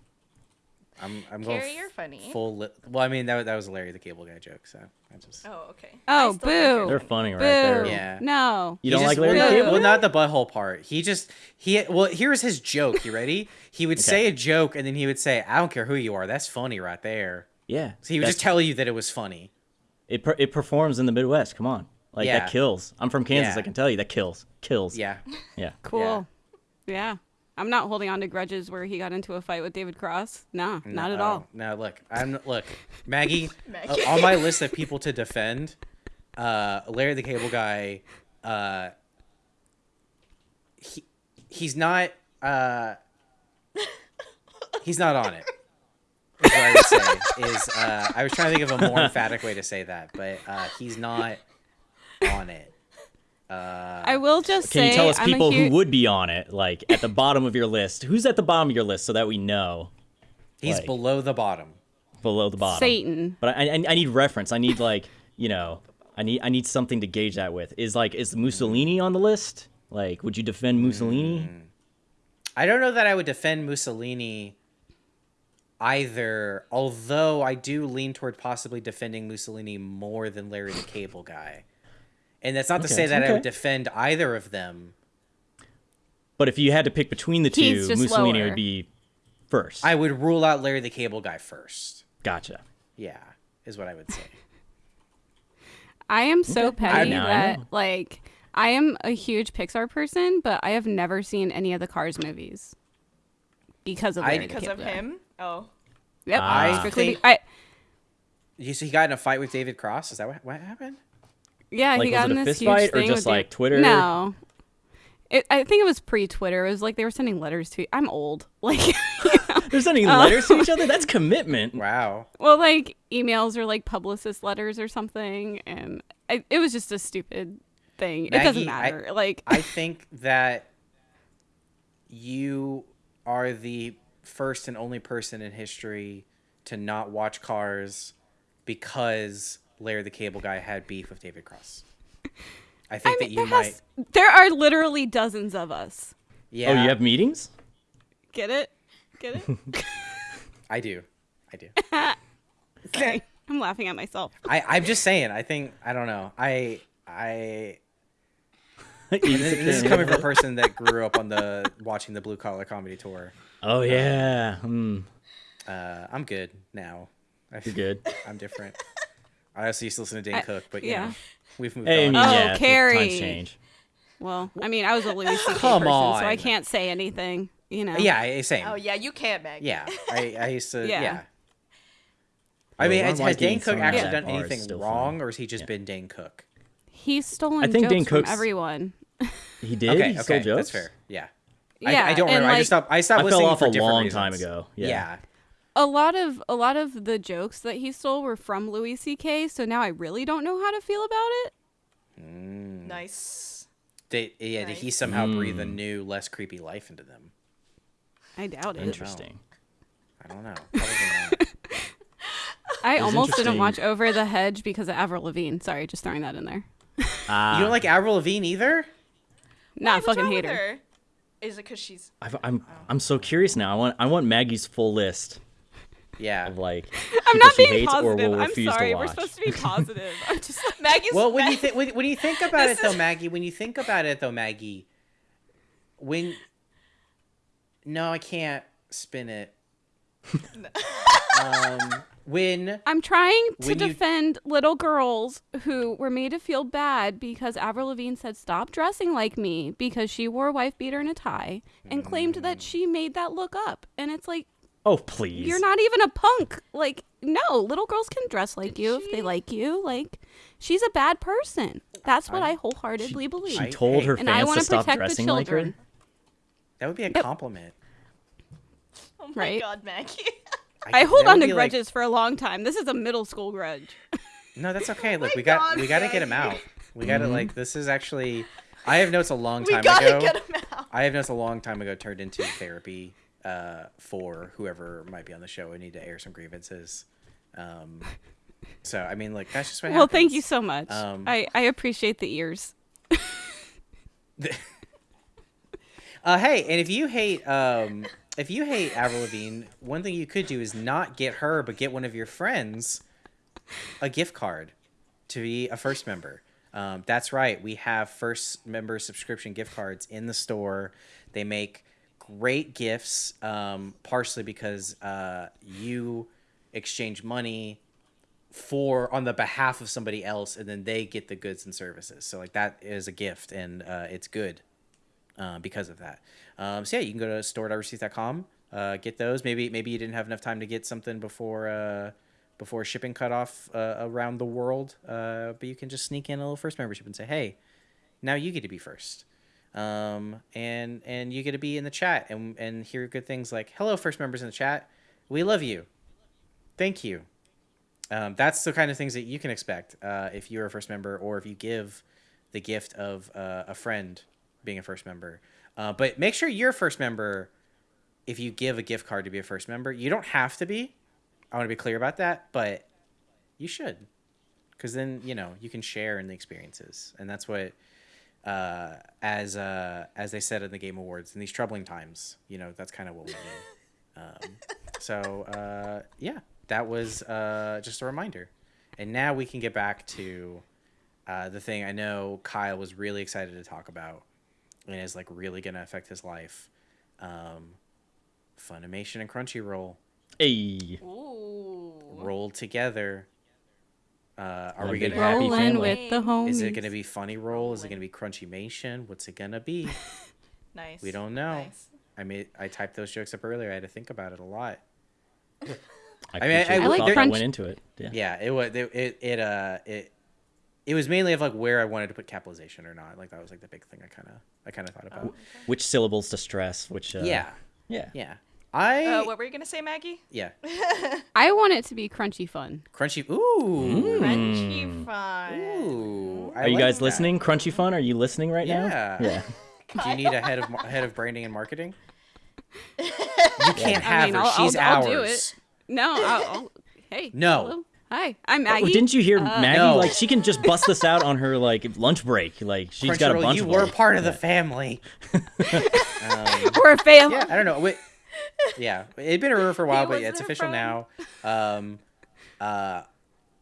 [SPEAKER 1] I'm I'm going
[SPEAKER 2] Kerry,
[SPEAKER 1] f-
[SPEAKER 2] you're funny.
[SPEAKER 1] full. Li- well, I mean that that was Larry the Cable Guy joke. So I just.
[SPEAKER 2] Oh, okay.
[SPEAKER 3] Oh,
[SPEAKER 2] I still think
[SPEAKER 3] boo.
[SPEAKER 4] They're
[SPEAKER 2] funny.
[SPEAKER 4] funny right
[SPEAKER 3] Boo.
[SPEAKER 4] there.
[SPEAKER 1] Yeah.
[SPEAKER 3] No.
[SPEAKER 4] You don't
[SPEAKER 1] just-
[SPEAKER 4] like Larry
[SPEAKER 1] well,
[SPEAKER 4] the
[SPEAKER 1] no,
[SPEAKER 4] Cable?
[SPEAKER 1] well, not the butthole part. He just he. Well, here's his joke. You ready? He would say a joke and then he would say, "I don't care who you are. That's funny right there."
[SPEAKER 4] Yeah.
[SPEAKER 1] So he would just tell you that it was funny.
[SPEAKER 4] it per- it performs in the Midwest. Come on. Like
[SPEAKER 1] Yeah.
[SPEAKER 4] that kills. I'm from Kansas,
[SPEAKER 1] Yeah.
[SPEAKER 4] I can tell you that kills. Kills.
[SPEAKER 1] Yeah.
[SPEAKER 4] Yeah.
[SPEAKER 3] Cool. Yeah. I'm not holding on to grudges where he got into a fight with David Cross. No, not at all.
[SPEAKER 1] No, look, I'm look, Maggie.
[SPEAKER 2] Maggie.
[SPEAKER 1] uh, on my list of people to defend, uh, Larry the Cable Guy. Uh, he he's not. Uh, he's not on it. Is what I would say is uh, I was trying to think of a more emphatic way to say that, but uh, he's not on it. Uh,
[SPEAKER 3] I will just
[SPEAKER 4] Can
[SPEAKER 3] say
[SPEAKER 4] you tell us people
[SPEAKER 3] hu-
[SPEAKER 4] who would be on it, like at the bottom of your list? Who's at the bottom of your list so that we know
[SPEAKER 1] he's
[SPEAKER 4] like-
[SPEAKER 1] below the bottom.
[SPEAKER 4] below the bottom?
[SPEAKER 3] Satan.
[SPEAKER 4] But I, I, I need reference. I need like you know, I need I need something to gauge that with. Is like is Mussolini on the list? Like, would you defend Mussolini?
[SPEAKER 1] Mm. I don't know that I would defend Mussolini either, although I do lean toward possibly defending Mussolini more than Larry the Cable Guy. And that's not to say that I would
[SPEAKER 4] okay.
[SPEAKER 1] defend either of them.
[SPEAKER 4] But if you had to pick between the
[SPEAKER 3] He's
[SPEAKER 4] two, Mussolini
[SPEAKER 3] lower.
[SPEAKER 4] would be first.
[SPEAKER 1] I would rule out Larry the Cable Guy first.
[SPEAKER 4] gotcha.
[SPEAKER 1] Yeah, is what I would say.
[SPEAKER 3] I am so
[SPEAKER 4] Okay.
[SPEAKER 3] petty
[SPEAKER 4] Now I
[SPEAKER 3] that like I am a huge Pixar person, but I have never seen any of the Cars movies because of
[SPEAKER 1] I-
[SPEAKER 3] Larry the
[SPEAKER 2] because
[SPEAKER 3] Cable
[SPEAKER 2] of
[SPEAKER 3] Guy.
[SPEAKER 2] him. Oh,
[SPEAKER 3] Yep. Ah.
[SPEAKER 4] I
[SPEAKER 3] strictly
[SPEAKER 1] think-
[SPEAKER 3] I,
[SPEAKER 1] You so he got in a fight with David Cross. Is that what, what happened?
[SPEAKER 3] Yeah,
[SPEAKER 4] Like,
[SPEAKER 3] he
[SPEAKER 4] was
[SPEAKER 3] got
[SPEAKER 4] it
[SPEAKER 3] in
[SPEAKER 4] a
[SPEAKER 3] this
[SPEAKER 4] fist
[SPEAKER 3] huge
[SPEAKER 4] fight or just, like,
[SPEAKER 3] Dave-
[SPEAKER 4] Twitter?
[SPEAKER 3] No. It, I think it was pre-Twitter. It was like they were sending letters to. I'm old. Like,
[SPEAKER 4] They're sending
[SPEAKER 3] Oh.
[SPEAKER 4] letters to each other. That's commitment.
[SPEAKER 1] Wow.
[SPEAKER 3] well, like emails or like publicist letters or something, and I, it was just a stupid thing. it doesn't
[SPEAKER 1] Maggie, I-
[SPEAKER 3] matter. like,
[SPEAKER 1] I think that you are the first and only person in history to not watch Cars because Larry the Cable Guy had beef with David Cross. I think
[SPEAKER 3] I
[SPEAKER 1] that you
[SPEAKER 3] there,
[SPEAKER 1] might.
[SPEAKER 3] has, there are literally dozens of us.
[SPEAKER 1] Yeah,
[SPEAKER 4] Oh, you have meetings?
[SPEAKER 3] Get it? Get it?
[SPEAKER 1] I do. I do.
[SPEAKER 3] Sorry. I'm laughing at myself.
[SPEAKER 1] I, I'm just saying. I think I don't know. I I.
[SPEAKER 4] Eat
[SPEAKER 1] this, this is coming from a person that grew up on the watching the blue collar comedy tour.
[SPEAKER 4] Oh yeah. Hmm.
[SPEAKER 1] Uh, I'm good now. I,
[SPEAKER 4] You're good.
[SPEAKER 1] I'm different. I also used to listen to Dane
[SPEAKER 3] I-
[SPEAKER 1] Cook, but you
[SPEAKER 3] yeah.
[SPEAKER 1] know, we've moved
[SPEAKER 4] Hey,
[SPEAKER 1] on.
[SPEAKER 4] mean,
[SPEAKER 3] Oh,
[SPEAKER 4] yeah, the
[SPEAKER 3] Kerry.
[SPEAKER 4] Times change.
[SPEAKER 3] Well, I mean, I was a Louis C.K.
[SPEAKER 1] Come
[SPEAKER 3] person, so I can't say anything. You know.
[SPEAKER 1] Yeah, I- same.
[SPEAKER 2] oh yeah, you can't, Meg.
[SPEAKER 1] Yeah, I, I used to. yeah.
[SPEAKER 3] Yeah.
[SPEAKER 1] I mean,
[SPEAKER 4] Ron
[SPEAKER 1] has, has Dane Cook actually
[SPEAKER 4] of
[SPEAKER 1] done
[SPEAKER 4] that bar is
[SPEAKER 1] anything wrong,
[SPEAKER 4] funny.
[SPEAKER 1] or has he just
[SPEAKER 4] Yeah.
[SPEAKER 1] been Dane Cook?
[SPEAKER 3] He's stolen
[SPEAKER 4] I think
[SPEAKER 3] jokes
[SPEAKER 4] Dane
[SPEAKER 3] from
[SPEAKER 4] Cook's-
[SPEAKER 3] everyone.
[SPEAKER 4] He did.
[SPEAKER 1] Okay,
[SPEAKER 4] he stole jokes.
[SPEAKER 1] that's fair. Yeah. I,
[SPEAKER 3] Yeah,
[SPEAKER 1] I don't
[SPEAKER 3] and,
[SPEAKER 1] remember. I just stopped. I stopped
[SPEAKER 4] I
[SPEAKER 1] listening
[SPEAKER 4] fell off
[SPEAKER 1] for
[SPEAKER 4] a long
[SPEAKER 1] reasons.
[SPEAKER 4] time ago. Yeah.
[SPEAKER 1] yeah.
[SPEAKER 3] A lot of a lot of the jokes that he stole were from Louis C.K. So now I really don't know how to feel about it.
[SPEAKER 1] Mm.
[SPEAKER 2] Nice.
[SPEAKER 1] Did, yeah, did he
[SPEAKER 2] Nice.
[SPEAKER 1] somehow breathe a
[SPEAKER 4] Mm.
[SPEAKER 1] new, less creepy life into them?
[SPEAKER 3] I doubt it.
[SPEAKER 4] Interesting.
[SPEAKER 1] I don't know.
[SPEAKER 3] I almost didn't watch Over the Hedge because of Avril Lavigne. Sorry, just throwing that in there.
[SPEAKER 4] Ah,
[SPEAKER 1] you don't like Avril Lavigne either?
[SPEAKER 3] Nah, I fucking hate
[SPEAKER 2] with
[SPEAKER 3] her.
[SPEAKER 2] Is it because she's?
[SPEAKER 4] I've, I'm I'm so curious now. I want I want Maggie's full list
[SPEAKER 1] Yeah.
[SPEAKER 4] of like
[SPEAKER 3] I'm not being
[SPEAKER 4] hates or
[SPEAKER 3] positive.
[SPEAKER 4] will
[SPEAKER 3] I'm
[SPEAKER 4] refuse
[SPEAKER 3] sorry.
[SPEAKER 4] to
[SPEAKER 3] We're supposed to be positive. I'm just like,
[SPEAKER 2] Maggie's.
[SPEAKER 1] Well, when you think when, when you think about it though, Maggie, when you think about it though, Maggie, when no, I can't spin it. um, when
[SPEAKER 3] I'm trying to
[SPEAKER 1] When you-
[SPEAKER 3] defend little girls who were made to feel bad because Avril Lavigne said stop dressing like me because she wore a wife beater and a tie and claimed
[SPEAKER 1] Mm.
[SPEAKER 3] that she made that look up. And it's like
[SPEAKER 4] Oh please.
[SPEAKER 3] you're not even a punk. Like no, little girls can dress like you if they like you. Like she's a bad person. That's what I,
[SPEAKER 1] I-
[SPEAKER 3] wholeheartedly believe.
[SPEAKER 4] She told
[SPEAKER 1] hey,
[SPEAKER 4] her
[SPEAKER 3] and I want
[SPEAKER 4] to
[SPEAKER 3] to
[SPEAKER 4] stop
[SPEAKER 3] protect the
[SPEAKER 4] dressing like her.
[SPEAKER 3] children.
[SPEAKER 1] that would be a
[SPEAKER 3] Yep.
[SPEAKER 1] compliment.
[SPEAKER 2] oh my
[SPEAKER 3] right?
[SPEAKER 2] god, Maggie.
[SPEAKER 3] I hold on to
[SPEAKER 1] be like-
[SPEAKER 3] grudges for a long time. This is a middle school grudge.
[SPEAKER 1] no, that's okay. Oh Look,
[SPEAKER 2] my
[SPEAKER 1] we got
[SPEAKER 2] God,
[SPEAKER 1] we got to get him out. We got to mm-hmm. like this is actually. I have notes a long time
[SPEAKER 2] we
[SPEAKER 1] time
[SPEAKER 2] gotta
[SPEAKER 1] ago.
[SPEAKER 2] get him out.
[SPEAKER 1] I have notes a long time ago turned into therapy uh, for whoever might be on the show. We need to air some grievances. Um, so I mean, like that's just what
[SPEAKER 3] Well, thank you so much.
[SPEAKER 1] Um,
[SPEAKER 3] I, I appreciate the ears.
[SPEAKER 1] Uh, hey, and if you hate um, if you hate Avril Lavigne, one thing you could do is not get her, but get one of your friends a gift card to be a first member. Um, that's right. We have first member subscription gift cards in the store. They make great gifts, um, partially because uh, you exchange money for on the behalf of somebody else, and then they get the goods and services. So like that is a gift, and uh, it's good uh, because of that. Um, so yeah, you can go to store.roosterteeth.com, uh, get those. Maybe maybe you didn't have enough time to get something before uh, before shipping cut off uh, around the world, uh, but you can just sneak in a little first membership and say, hey, now you get to be first. Um, and and you get to be in the chat and and hear good things like hello first members in the chat we love you thank you um, that's the kind of things that you can expect uh, if you're a first member or if you give the gift of uh, a friend being a first member. Uh, but make sure you're a first member if you give a gift card to be a first member. You don't have to be. I want to be clear about that, but you should because then you know you can share in the experiences, and that's what uh, as uh, as they said in the Game Awards in these troubling times, you know that's kind of what we need. Um, so uh, yeah, that was uh, just a reminder, and now we can get back to uh, the thing I know Kyle was really excited to talk about, and is like really gonna affect his life. Um, Funimation and Crunchyroll
[SPEAKER 4] Hey.
[SPEAKER 2] Ooh.
[SPEAKER 1] rolled together. Uh, are
[SPEAKER 4] One
[SPEAKER 1] we gonna
[SPEAKER 4] happy
[SPEAKER 1] have?
[SPEAKER 3] Rolling
[SPEAKER 4] family.
[SPEAKER 3] with the homies.
[SPEAKER 1] Is it gonna be funny roll? Is it gonna be Crunchymation? What's it gonna be?
[SPEAKER 2] Nice.
[SPEAKER 1] We don't know.
[SPEAKER 2] Nice.
[SPEAKER 1] I made I typed those jokes up earlier. I had to think about it a lot.
[SPEAKER 4] I,
[SPEAKER 1] mean, I-
[SPEAKER 4] appreciate
[SPEAKER 1] I like
[SPEAKER 4] thought that
[SPEAKER 3] crunch-
[SPEAKER 4] went into it. Yeah.
[SPEAKER 1] Yeah, it was it, it it uh it it was mainly of like where I wanted to put capitalization or not. Like that was like the big thing I kind of I kind of thought about.
[SPEAKER 4] Which syllables to stress? Which. Uh,
[SPEAKER 1] yeah,
[SPEAKER 4] Yeah.
[SPEAKER 1] yeah. I
[SPEAKER 2] Uh, what were you gonna say, Maggie?
[SPEAKER 1] yeah.
[SPEAKER 3] I want it to be crunchy fun.
[SPEAKER 1] Crunchy. Ooh.
[SPEAKER 2] Crunchy fun.
[SPEAKER 1] Ooh. I
[SPEAKER 4] Are you
[SPEAKER 1] like
[SPEAKER 4] guys
[SPEAKER 1] that.
[SPEAKER 4] listening? Crunchy Fun, are you listening right
[SPEAKER 1] Yeah.
[SPEAKER 4] now? Yeah.
[SPEAKER 1] Do you need a head of head of branding and marketing? You can't
[SPEAKER 3] I
[SPEAKER 1] have
[SPEAKER 3] mean,
[SPEAKER 1] her.
[SPEAKER 3] I'll-
[SPEAKER 1] She's
[SPEAKER 3] I'll-
[SPEAKER 1] ours.
[SPEAKER 3] I'll do it. No, I'll, I'll, hey.
[SPEAKER 1] No.
[SPEAKER 3] hello. Hi, I'm
[SPEAKER 4] Oh,
[SPEAKER 3] Maggie.
[SPEAKER 4] didn't you hear
[SPEAKER 3] Uh,
[SPEAKER 4] Maggie?
[SPEAKER 1] No.
[SPEAKER 4] Like she can just bust this out on her like lunch break. Like she's got a
[SPEAKER 1] Crunchyroll,
[SPEAKER 4] bunch
[SPEAKER 1] you
[SPEAKER 4] of
[SPEAKER 1] were
[SPEAKER 4] them.
[SPEAKER 1] part of the family. um,
[SPEAKER 3] We're a family.
[SPEAKER 1] yeah, I don't know. Wait, yeah, it'd been a rumor for a while, but yeah, it's
[SPEAKER 2] their
[SPEAKER 1] official now. Um, uh,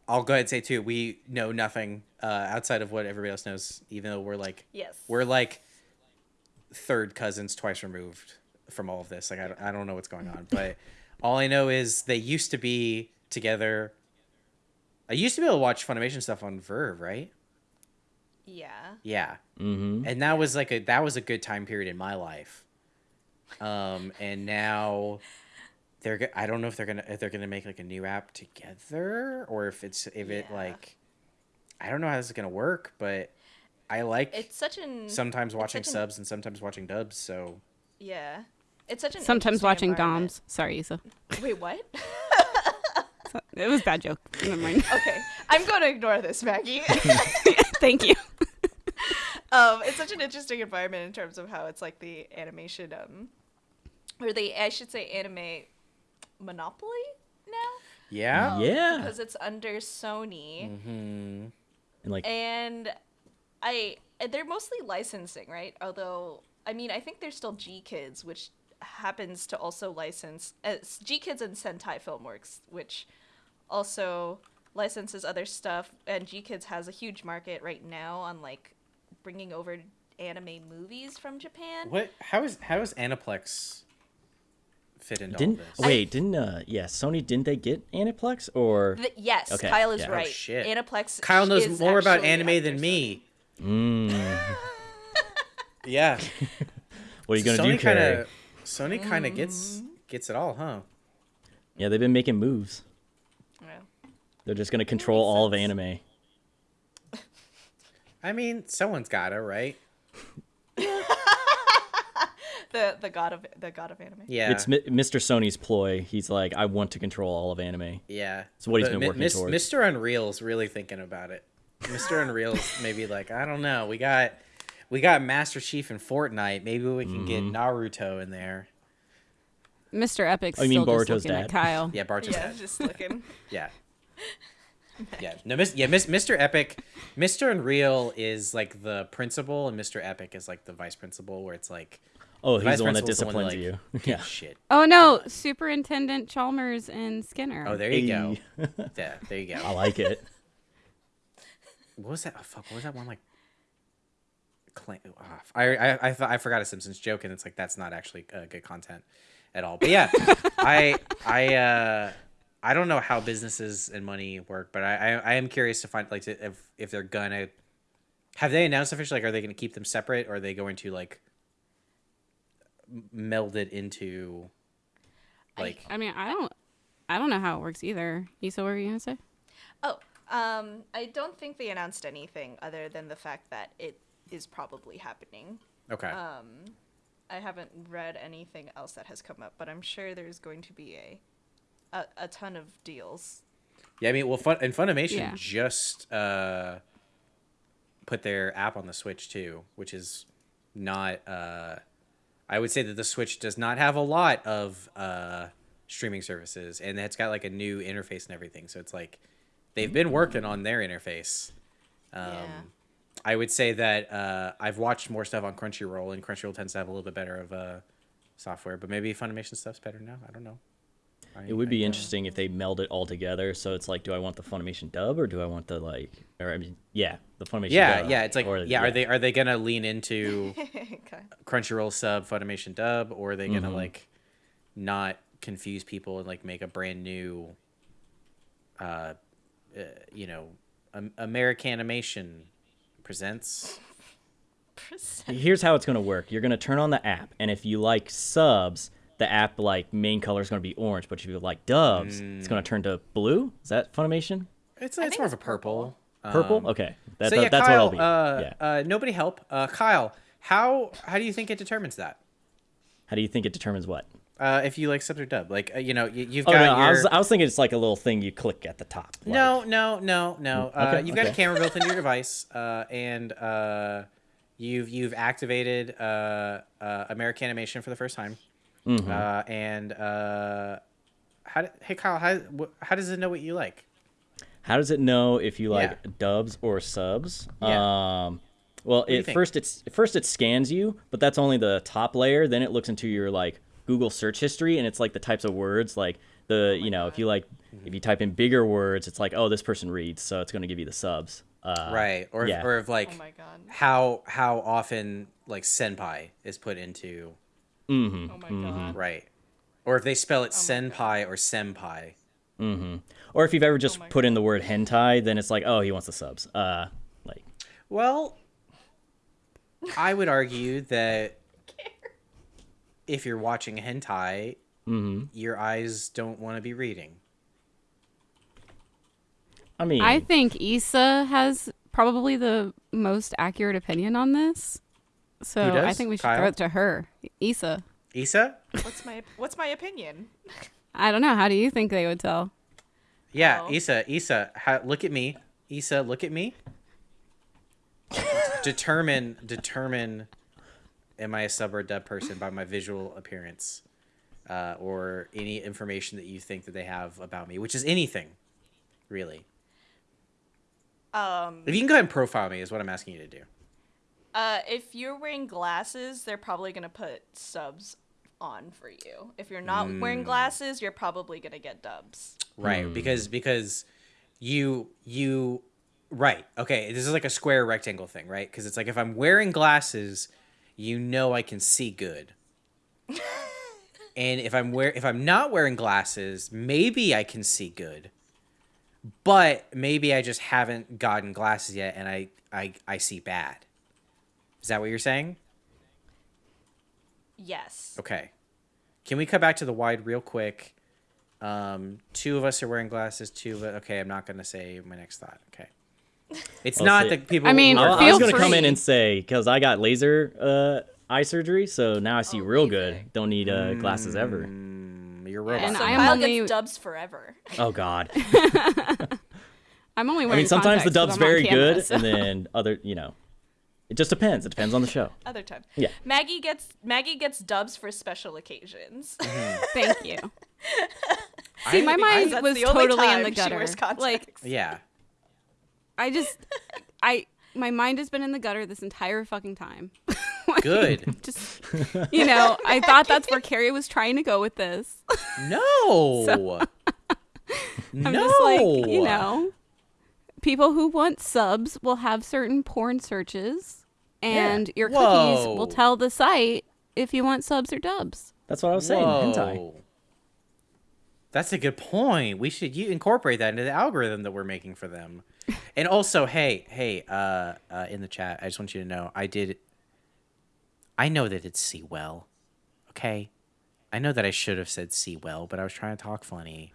[SPEAKER 1] I'll go ahead and say too, we know nothing uh, outside of what everybody else knows. Even though we're like,
[SPEAKER 2] Yes.
[SPEAKER 1] we're like third cousins, twice removed from all of this. Like, I don't, I don't know what's going on, but all I know is they used to be together. I used to be able to watch Funimation stuff on Verve, right?
[SPEAKER 2] Yeah.
[SPEAKER 1] Yeah.
[SPEAKER 4] Mm-hmm.
[SPEAKER 1] and that was like a that was a good time period in my life um and now they're go- i don't know if they're gonna if they're gonna make like a new app together or if it's if it
[SPEAKER 2] Yeah.
[SPEAKER 1] like i don't know how this is gonna work but i like
[SPEAKER 2] It's such an
[SPEAKER 1] sometimes watching
[SPEAKER 2] such an-
[SPEAKER 1] subs and sometimes watching dubs so
[SPEAKER 2] yeah. It's such an
[SPEAKER 3] Sometimes watching. DOMs. Sorry, Isa.
[SPEAKER 2] Wait, what?
[SPEAKER 3] It was a bad joke. Never mind.
[SPEAKER 2] okay, I'm going to ignore this, Maggie.
[SPEAKER 3] Thank you.
[SPEAKER 2] um, it's such an interesting environment in terms of how it's like the animation, um, or they I should say anime monopoly now
[SPEAKER 1] yeah
[SPEAKER 4] Yeah.
[SPEAKER 2] because it's under Sony,
[SPEAKER 1] mm-hmm.
[SPEAKER 4] And like
[SPEAKER 2] and I they're mostly licensing, right? Although I mean, I think there's still GKIDS, which happens to also license uh, GKIDS and Sentai Filmworks, which also licenses other stuff. And GKIDS has a huge market right now on like bringing over anime movies from Japan.
[SPEAKER 1] what How is how is does aniplex fit into
[SPEAKER 4] didn't
[SPEAKER 1] all this
[SPEAKER 4] wait, didn't uh yeah, Sony didn't they get Aniplex or
[SPEAKER 2] Th- yes,
[SPEAKER 4] Okay,
[SPEAKER 2] Kyle is
[SPEAKER 4] yeah. Oh,
[SPEAKER 2] right.
[SPEAKER 1] shit.
[SPEAKER 2] Aniplex.
[SPEAKER 1] kyle knows
[SPEAKER 2] is
[SPEAKER 1] more about anime than
[SPEAKER 2] Sony.
[SPEAKER 1] me
[SPEAKER 4] mm,
[SPEAKER 1] yeah
[SPEAKER 4] what are you gonna
[SPEAKER 1] sony
[SPEAKER 4] do, Kerry?
[SPEAKER 1] kinda sony kind of gets gets it all huh
[SPEAKER 4] Yeah, they've been making moves.
[SPEAKER 2] Yeah.
[SPEAKER 4] They're just gonna control all of anime.
[SPEAKER 1] I mean, someone's gotta, right?
[SPEAKER 2] The the god of the god of anime.
[SPEAKER 1] Yeah.
[SPEAKER 4] It's Mi- Mr. Sony's ploy. He's like, I want to control all of anime.
[SPEAKER 1] yeah.
[SPEAKER 4] It's what he's been working towards.
[SPEAKER 1] Mr. Unreal's really thinking about it. Mr. Unreal's maybe like, I don't know. We got we got Master Chief and Fortnite. Maybe we can get
[SPEAKER 4] Mm-hmm.
[SPEAKER 1] Naruto in there.
[SPEAKER 3] Mr. Epic's
[SPEAKER 4] Oh, you mean
[SPEAKER 3] still just
[SPEAKER 4] Boruto's dad?
[SPEAKER 3] Kyle.
[SPEAKER 1] Yeah, Bart's
[SPEAKER 2] Yeah,
[SPEAKER 1] dad.
[SPEAKER 2] just looking.
[SPEAKER 1] Yeah. Yeah. No, Miss, yeah, Miss, Mr. Epic, Mr. Unreal is like the principal, and Mr. Epic is like the vice principal, where it's like
[SPEAKER 4] Oh, he's the one that
[SPEAKER 1] principal's one
[SPEAKER 4] disciplines
[SPEAKER 1] that, like,
[SPEAKER 4] you. Yeah.
[SPEAKER 1] Shit.
[SPEAKER 3] Oh no, Superintendent Chalmers and Skinner.
[SPEAKER 1] Oh, there you go. Yeah, there you go.
[SPEAKER 4] I like it.
[SPEAKER 1] What was that? Oh, fuck. What was that one like? Clan- oh, I I I, thought, I forgot a Simpsons joke, and it's like that's not actually uh, good content at all. But yeah, I I uh I don't know how businesses and money work, but I I, I am curious to find like to, if if they're gonna have they announced officially like are they going to keep them separate or are they going to like m- meld it into like
[SPEAKER 3] I mean, I don't, I don't know how it works either. Isa, what were you gonna say?
[SPEAKER 2] Oh, um, I don't think they announced anything other than the fact that it is probably happening.
[SPEAKER 1] okay
[SPEAKER 2] Um, I haven't read anything else that has come up, but I'm sure there's going to be a a, a ton of deals.
[SPEAKER 1] Yeah, I mean, well, Fun and Funimation
[SPEAKER 3] Yeah.
[SPEAKER 1] just uh, put their app on the Switch too, which is not. Uh, I would say that the Switch does not have a lot of uh, streaming services, and it's got like a new interface and everything. So it's like they've been working on their interface. Um,
[SPEAKER 2] Yeah.
[SPEAKER 1] I would say that uh, I've watched more stuff on Crunchyroll, and Crunchyroll tends to have a little bit better of uh, software, but maybe Funimation stuff's better now. I don't know. I-
[SPEAKER 4] It would be
[SPEAKER 1] don't-
[SPEAKER 4] interesting if they meld it all together. So it's like, do I want the Funimation dub or do I want the like, or I mean, yeah, the Funimation.
[SPEAKER 1] Yeah,
[SPEAKER 4] dub,
[SPEAKER 1] yeah. It's like,
[SPEAKER 4] or-
[SPEAKER 1] yeah, Are they are they gonna lean into
[SPEAKER 2] okay.
[SPEAKER 1] Crunchyroll sub Funimation dub, or are they gonna
[SPEAKER 4] Mhm.
[SPEAKER 1] like not confuse people and like make a brand new, uh, uh you know, um, American Animation presents.
[SPEAKER 4] Here's how it's gonna work. You're gonna turn on the app, and if you like subs, the app like main color is gonna be orange. But if you like dubs, it's gonna turn to blue. Is that Funimation?
[SPEAKER 1] It's
[SPEAKER 2] I
[SPEAKER 1] it's
[SPEAKER 2] think
[SPEAKER 1] more of a purple.
[SPEAKER 4] Purple?
[SPEAKER 1] Um,
[SPEAKER 4] okay, that,
[SPEAKER 1] so yeah,
[SPEAKER 4] that's
[SPEAKER 1] Kyle.
[SPEAKER 4] what I'll be.
[SPEAKER 1] Uh,
[SPEAKER 4] yeah.
[SPEAKER 1] uh, nobody help. Uh, Kyle, how how do you think it determines that?
[SPEAKER 4] How do you think it determines what?
[SPEAKER 1] Uh, if you like sub or dub, like uh, you know, you, you've
[SPEAKER 4] Oh
[SPEAKER 1] got
[SPEAKER 4] no,
[SPEAKER 1] your.
[SPEAKER 4] I was I was thinking it's like a little thing you click at the top. like-
[SPEAKER 1] No, no, no, no. Uh,
[SPEAKER 4] okay,
[SPEAKER 1] you've got a camera built into your device, uh, and uh, you've you've activated uh, uh, American Animation for the first time.
[SPEAKER 4] Mhm.
[SPEAKER 1] Uh, and uh, how? do- Hey, Kyle, how wh- how does it know what you like?
[SPEAKER 4] How does it know if you like
[SPEAKER 1] Yeah.
[SPEAKER 4] dubs or subs?
[SPEAKER 1] Yeah.
[SPEAKER 4] Um, well,
[SPEAKER 1] do you
[SPEAKER 4] first it's first it scans you, but that's only the top layer. Then it looks into your like Google search history, and it's like the types of words like the you know if you like if you type in bigger words, it's like oh this person reads, so it's going to give you the subs. Uh,
[SPEAKER 1] right, or
[SPEAKER 4] yeah.
[SPEAKER 1] if, or if like
[SPEAKER 2] Oh my god.
[SPEAKER 1] how how often like senpai is put into
[SPEAKER 4] Mm-hmm.
[SPEAKER 2] Oh my god.
[SPEAKER 1] right, or if they spell it
[SPEAKER 2] Oh
[SPEAKER 1] senpai or senpai.
[SPEAKER 4] Mm-hmm. Or if you've ever just
[SPEAKER 2] Oh my
[SPEAKER 4] put in the word hentai, then it's like oh he wants the subs. Uh, like
[SPEAKER 1] Well, I would argue that if you're watching hentai,
[SPEAKER 4] mm-hmm.
[SPEAKER 1] your eyes don't want to be reading.
[SPEAKER 4] I mean
[SPEAKER 3] I think Isa has probably the most accurate opinion on this. So I think we should
[SPEAKER 1] Kyle?
[SPEAKER 3] throw it to her. Isa.
[SPEAKER 1] Isa?
[SPEAKER 2] What's my what's my opinion?
[SPEAKER 3] I don't know. How do you think they would tell?
[SPEAKER 1] Yeah,
[SPEAKER 2] Oh.
[SPEAKER 1] Isa, Isa, ha- look at me. Isa, look at me. determine, determine, am I a sub or dub person by my visual appearance, uh, or any information that you think that they have about me, which is anything, really.
[SPEAKER 2] Um
[SPEAKER 1] If you can go ahead and profile me, is what I'm asking you to do.
[SPEAKER 2] Uh if you're wearing glasses, they're probably going to put subs on for you. If you're not
[SPEAKER 1] Hmm.
[SPEAKER 2] wearing glasses, you're probably going to get dubs.
[SPEAKER 1] right because because you you right okay this is like a square rectangle thing right because it's like if i'm wearing glasses you know i can see good and if i'm wear if i'm not wearing glasses maybe i can see good but maybe i just haven't gotten glasses yet and i i, I see bad is that what you're saying
[SPEAKER 2] Yes.
[SPEAKER 1] Okay. Can we cut back to the wide real quick? Um, two of us are wearing glasses. Two but. Okay, I'm not gonna say my next thought. Okay. It's
[SPEAKER 4] I'll
[SPEAKER 1] not
[SPEAKER 4] say-
[SPEAKER 1] that people.
[SPEAKER 3] I mean,
[SPEAKER 4] I,
[SPEAKER 1] are-
[SPEAKER 4] I was gonna come in and say because I got laser uh, eye surgery, so now I see
[SPEAKER 2] Oh,
[SPEAKER 4] real
[SPEAKER 2] laser.
[SPEAKER 4] good. Don't need uh, glasses ever.
[SPEAKER 1] Mm, you're a robot.
[SPEAKER 3] And
[SPEAKER 2] so
[SPEAKER 3] I am
[SPEAKER 2] Kyle
[SPEAKER 3] only-
[SPEAKER 2] gets dubs forever.
[SPEAKER 4] Oh God.
[SPEAKER 3] I'm only
[SPEAKER 4] I mean, sometimes the dub's
[SPEAKER 3] I'm
[SPEAKER 4] very
[SPEAKER 3] camera,
[SPEAKER 4] good,
[SPEAKER 3] so-
[SPEAKER 4] and then other, you know, it just depends. It depends on the show.
[SPEAKER 2] Other time.
[SPEAKER 4] Yeah.
[SPEAKER 2] Maggie gets Maggie gets dubs for special occasions. Mm-hmm.
[SPEAKER 3] Thank you. See, my mind
[SPEAKER 2] that's
[SPEAKER 3] was totally in the gutter. Like.
[SPEAKER 1] Yeah.
[SPEAKER 3] I just, I, my mind has been in the gutter this entire fucking time. Like,
[SPEAKER 1] Good.
[SPEAKER 3] Just, you know, I thought that's where Kerry was trying to go with this.
[SPEAKER 1] No.
[SPEAKER 3] I'm
[SPEAKER 1] no.
[SPEAKER 3] just like, you know, people who want subs will have certain porn searches, and your cookies
[SPEAKER 1] Whoa.
[SPEAKER 3] will tell the site if you want subs or dubs.
[SPEAKER 4] That's what I was saying. Hentai.
[SPEAKER 1] Whoa. That's a good point. We should you incorporate that into the algorithm that we're making for them. And also, hey, hey, uh, uh, in the chat, I just want you to know, I did. I know that it's see well, okay. I know that I should have said see well, but I was trying to talk funny.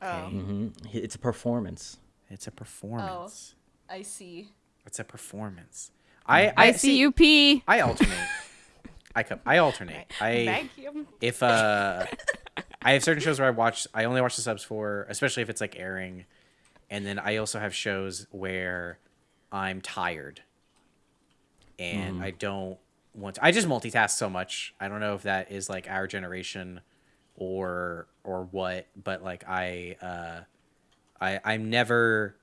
[SPEAKER 2] Oh,
[SPEAKER 4] hmm It's a performance.
[SPEAKER 1] It's a performance.
[SPEAKER 2] Oh, I see.
[SPEAKER 1] It's a performance. I
[SPEAKER 3] I, see you pee.
[SPEAKER 1] I alternate. I come. I alternate. I
[SPEAKER 2] Maggie. um,
[SPEAKER 1] if uh I have certain shows where I watch I only watch the subs for, especially if it's like airing. And then I also have shows where I'm tired and I don't want to, I just multitask so much. I don't know if that is like our generation or or what, but like I uh I I'm never.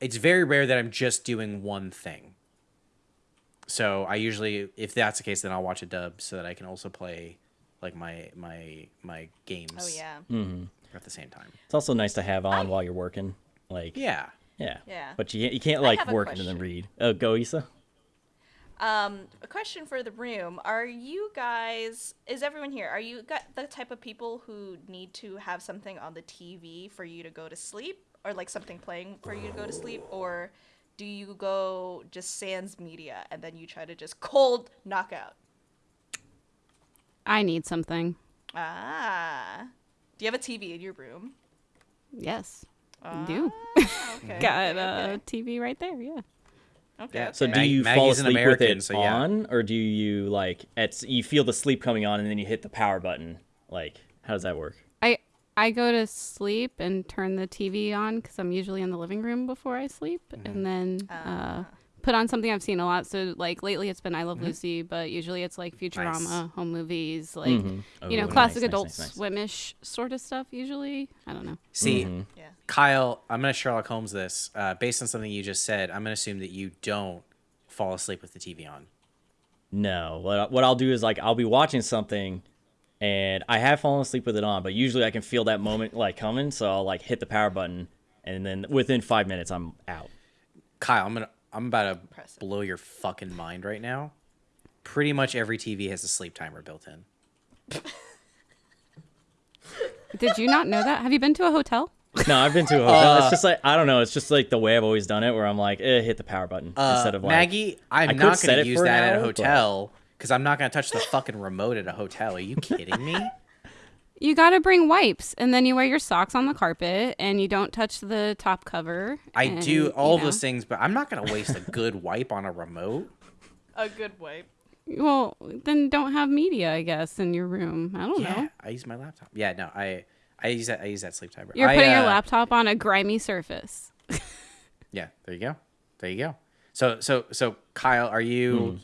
[SPEAKER 1] It's very rare that I'm just doing one thing. So I usually, if that's the case, then I'll watch a dub so that I can also play, like my my my games.
[SPEAKER 2] Oh yeah.
[SPEAKER 4] Mm-hmm.
[SPEAKER 1] At the same time.
[SPEAKER 4] It's also nice to have on while you're working. Like
[SPEAKER 1] Yeah.
[SPEAKER 4] yeah.
[SPEAKER 2] Yeah.
[SPEAKER 4] But you you can't like
[SPEAKER 2] have a
[SPEAKER 4] work and then read. Oh, go Isa.
[SPEAKER 2] Um, a question for the room: Are you guys? Is everyone here? Are you got the type of people who need to have something on the TV for you to go to sleep, or like something playing for you to go to sleep, or do you go just sans media and then you try to just cold knockout?
[SPEAKER 3] I need something.
[SPEAKER 2] Ah, do you have a TV in your room?
[SPEAKER 3] Yes, I do.
[SPEAKER 2] Ah, okay.
[SPEAKER 3] Got
[SPEAKER 2] okay,
[SPEAKER 3] a TV right there. Yeah.
[SPEAKER 2] Okay.
[SPEAKER 1] Yeah,
[SPEAKER 2] okay.
[SPEAKER 4] So do you
[SPEAKER 1] Maggie's
[SPEAKER 4] fall
[SPEAKER 1] an
[SPEAKER 4] asleep with it
[SPEAKER 1] so yeah.
[SPEAKER 4] on, or do you like at you feel the sleep coming on and then you hit the power button? Like how does that work?
[SPEAKER 3] I I go to sleep and turn the TV on because I'm usually in the living room before I sleep,
[SPEAKER 1] Mm-hmm.
[SPEAKER 3] and then
[SPEAKER 2] Ah.
[SPEAKER 3] uh, put on something I've seen a lot. So like lately, it's been I Love Lucy, but usually it's like Futurama,
[SPEAKER 1] Mm-hmm. Nice.
[SPEAKER 3] home movies, like
[SPEAKER 4] Mhm.
[SPEAKER 3] you know,
[SPEAKER 4] Oh,
[SPEAKER 3] classic
[SPEAKER 4] nice, nice,
[SPEAKER 3] Adult
[SPEAKER 4] nice, nice.
[SPEAKER 3] Swimish sort of stuff. Usually, I don't know.
[SPEAKER 1] See,
[SPEAKER 4] Mhm.
[SPEAKER 2] yeah.
[SPEAKER 1] Kyle, I'm gonna Sherlock Holmes this. Uh, based on something you just said, I'm gonna assume that you don't fall asleep with the TV on.
[SPEAKER 4] No, what what I'll do is like I'll be watching something, and I have fallen asleep with it on, but usually I can feel that moment like coming, so I'll like hit the power button, and then within five minutes I'm out.
[SPEAKER 1] Kyle, I'm gonna I'm about to
[SPEAKER 2] Impressive.
[SPEAKER 1] blow your fucking mind right now. Pretty much every TV has a sleep timer built in.
[SPEAKER 3] Did you not know that? Have you been to a hotel?
[SPEAKER 4] No, I've been to a hotel. it's just like I don't know. It's just like the way I've always done it, where I'm like, eh, hit the power button
[SPEAKER 1] Uh,
[SPEAKER 4] instead of like
[SPEAKER 1] Maggie, I'm
[SPEAKER 4] I
[SPEAKER 1] not gonna use
[SPEAKER 4] for an
[SPEAKER 1] that at a
[SPEAKER 4] hour, but-
[SPEAKER 1] hotel because I'm not gonna touch the fucking remote at a hotel. Are you kidding me?
[SPEAKER 3] You got to bring wipes, and then you wear your socks on the carpet, and you don't touch the top cover.
[SPEAKER 1] I
[SPEAKER 3] and,
[SPEAKER 1] do all of
[SPEAKER 3] know.
[SPEAKER 1] those things, but I'm not gonna waste a good wipe on a remote.
[SPEAKER 2] A good wipe.
[SPEAKER 3] Well, then don't have media, I guess, in your room. I don't
[SPEAKER 1] Yeah,
[SPEAKER 3] know.
[SPEAKER 1] I use my laptop. Yeah, no, I I use that I use that sleep timer.
[SPEAKER 3] You're
[SPEAKER 1] I,
[SPEAKER 3] putting your
[SPEAKER 1] uh,
[SPEAKER 3] laptop on a grimy surface.
[SPEAKER 1] Yeah, there you go. There you go. So so so Kyle, are you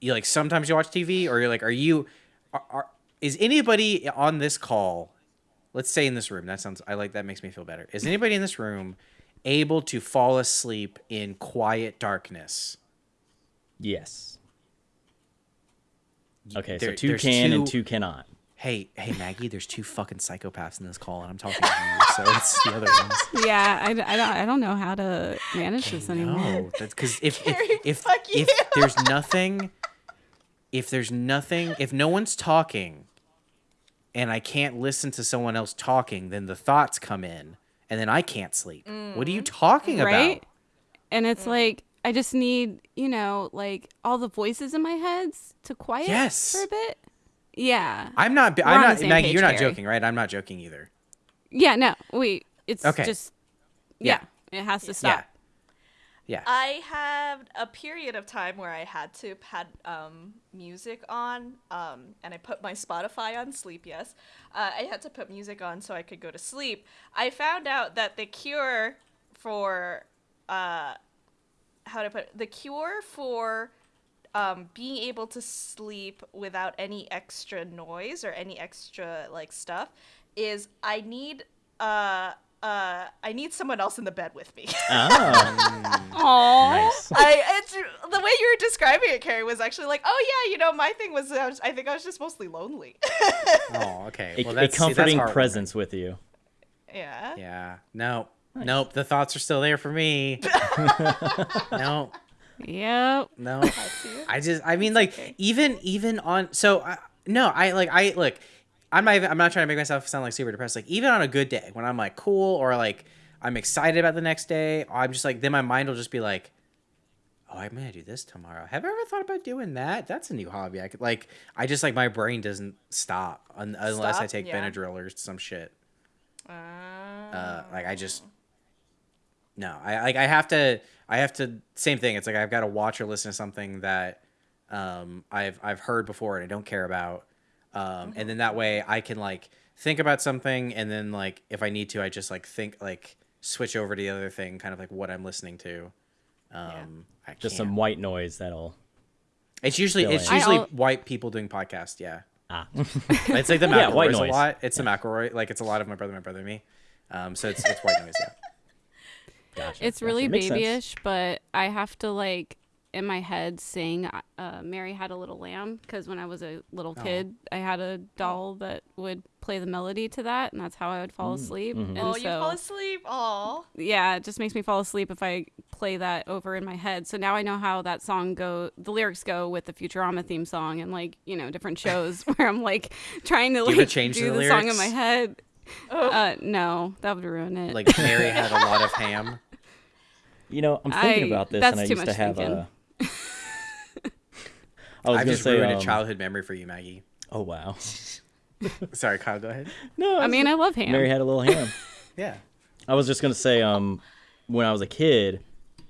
[SPEAKER 1] you like sometimes you watch TV or you're like are you are, are is anybody on this call let's say in this room that sounds I like that makes me feel better. Is anybody in this room able to fall asleep in quiet darkness?
[SPEAKER 4] yes. Okay,
[SPEAKER 1] There-
[SPEAKER 4] so two
[SPEAKER 1] there's
[SPEAKER 4] can and
[SPEAKER 1] two-
[SPEAKER 4] two cannot.
[SPEAKER 1] Hey, hey Maggie, there's two fucking psychopaths in this call and I'm talking to you, so it's the other ones.
[SPEAKER 3] yeah, I, I, don't, I don't know how to manage this anymore.
[SPEAKER 1] No, that's because if
[SPEAKER 2] Kerry,
[SPEAKER 1] if if, if there's nothing, if there's nothing, if no one's talking, and I can't listen to someone else talking, then the thoughts come in, and then I can't sleep. What are you talking
[SPEAKER 3] Right?
[SPEAKER 1] about?
[SPEAKER 3] And
[SPEAKER 2] Mm.
[SPEAKER 3] it's like, I just need, you know, like all the voices in my heads to quiet
[SPEAKER 1] Yes.
[SPEAKER 3] for a bit. Yeah.
[SPEAKER 1] I'm not.
[SPEAKER 3] We're
[SPEAKER 1] I'm not. Maggie,
[SPEAKER 3] page,
[SPEAKER 1] you're not joking, right? I'm not joking either.
[SPEAKER 3] Yeah, no, wait. It's
[SPEAKER 1] Okay.
[SPEAKER 3] just,
[SPEAKER 1] Yeah.
[SPEAKER 3] yeah, it has to stop.
[SPEAKER 1] Yeah.
[SPEAKER 2] I had a period of time where I had to had um, music on, um, and I put my Spotify on sleep. Yes, uh, I had to put music on so I could go to sleep. I found out that the cure for uh, how to put it, the cure for um, being able to sleep without any extra noise or any extra like stuff is I need uh uh I need someone else in the bed with me.
[SPEAKER 4] Oh,
[SPEAKER 3] Aw.
[SPEAKER 4] nice.
[SPEAKER 2] I it's, the way you were describing it, Kerry, was actually like, oh yeah, you know, my thing was, I, was, I think I was just mostly lonely.
[SPEAKER 1] Oh, okay.
[SPEAKER 4] A,
[SPEAKER 1] well,
[SPEAKER 4] a
[SPEAKER 1] that's see, that's
[SPEAKER 4] comforting presence with you.
[SPEAKER 2] yeah.
[SPEAKER 1] Yeah. No. Nope. The thoughts are still there for me. no.
[SPEAKER 3] Yep.
[SPEAKER 1] No.
[SPEAKER 2] see.
[SPEAKER 1] I just I mean like even even on so I, no I like I look I'm not even, I'm not trying to make myself sound like super depressed. Like even on a good day when I'm like cool or like I'm excited about the next day I'm just like then my mind will just be like oh I'm gonna do this tomorrow. Have I ever thought about doing that? That's a new hobby. I could like I just like my brain doesn't stop un- unless I take
[SPEAKER 2] Yeah.
[SPEAKER 1] Benadryl or some shit.
[SPEAKER 2] Uh,
[SPEAKER 1] uh, like I just no, I like I have to I have to same thing. It's like I've got to watch or listen to something that um, I've I've heard before and I don't care about, um, and then that way I can like think about something and then like if I need to I just like think like switch over to the other thing, kind of like what I'm listening to. Um, I
[SPEAKER 4] Just some white noise that'll.
[SPEAKER 1] It's usually
[SPEAKER 4] fill
[SPEAKER 1] it's
[SPEAKER 4] in.
[SPEAKER 1] usually white people doing podcasts. Yeah,
[SPEAKER 4] Ah.
[SPEAKER 1] it's like the
[SPEAKER 4] Yeah, white
[SPEAKER 1] McElroys a lot. It's the McElroy. Like it's a lot of my brother, my brother, and me. Um, so it's it's white noise. Yeah.
[SPEAKER 4] Gotcha.
[SPEAKER 3] It's
[SPEAKER 4] Gotcha.
[SPEAKER 3] really
[SPEAKER 4] Makes sense.
[SPEAKER 3] babyish, but I have to like in my head sing uh, "Mary Had a Little Lamb" because when I was a little
[SPEAKER 1] Oh.
[SPEAKER 3] kid, I had a doll that would play the melody to that, and that's how I would fall asleep. And
[SPEAKER 2] Oh, you fall asleep. Aw.
[SPEAKER 3] yeah, it just makes me fall asleep if I play that over in my head. So now I know how that song go, the lyrics go with the Futurama theme song, and like you know different shows where I'm like trying to like
[SPEAKER 1] change
[SPEAKER 3] do
[SPEAKER 1] the
[SPEAKER 3] the, song in my head.
[SPEAKER 2] Oh.
[SPEAKER 3] Uh, no, that would ruin it.
[SPEAKER 1] Like Mary had a lot of ham.
[SPEAKER 4] You know, I'm thinking
[SPEAKER 3] I-
[SPEAKER 4] about this, and I used to have
[SPEAKER 3] thinking.
[SPEAKER 4] a. I was
[SPEAKER 1] I've just
[SPEAKER 4] say,
[SPEAKER 1] ruined
[SPEAKER 4] um,
[SPEAKER 1] a childhood memory for you, Maggie.
[SPEAKER 4] Oh wow.
[SPEAKER 1] Sorry, Kyle. Go ahead.
[SPEAKER 4] No,
[SPEAKER 3] I mean, I love ham.
[SPEAKER 4] Mary had a little ham.
[SPEAKER 1] Yeah.
[SPEAKER 4] I was just gonna say, um, when I was a kid,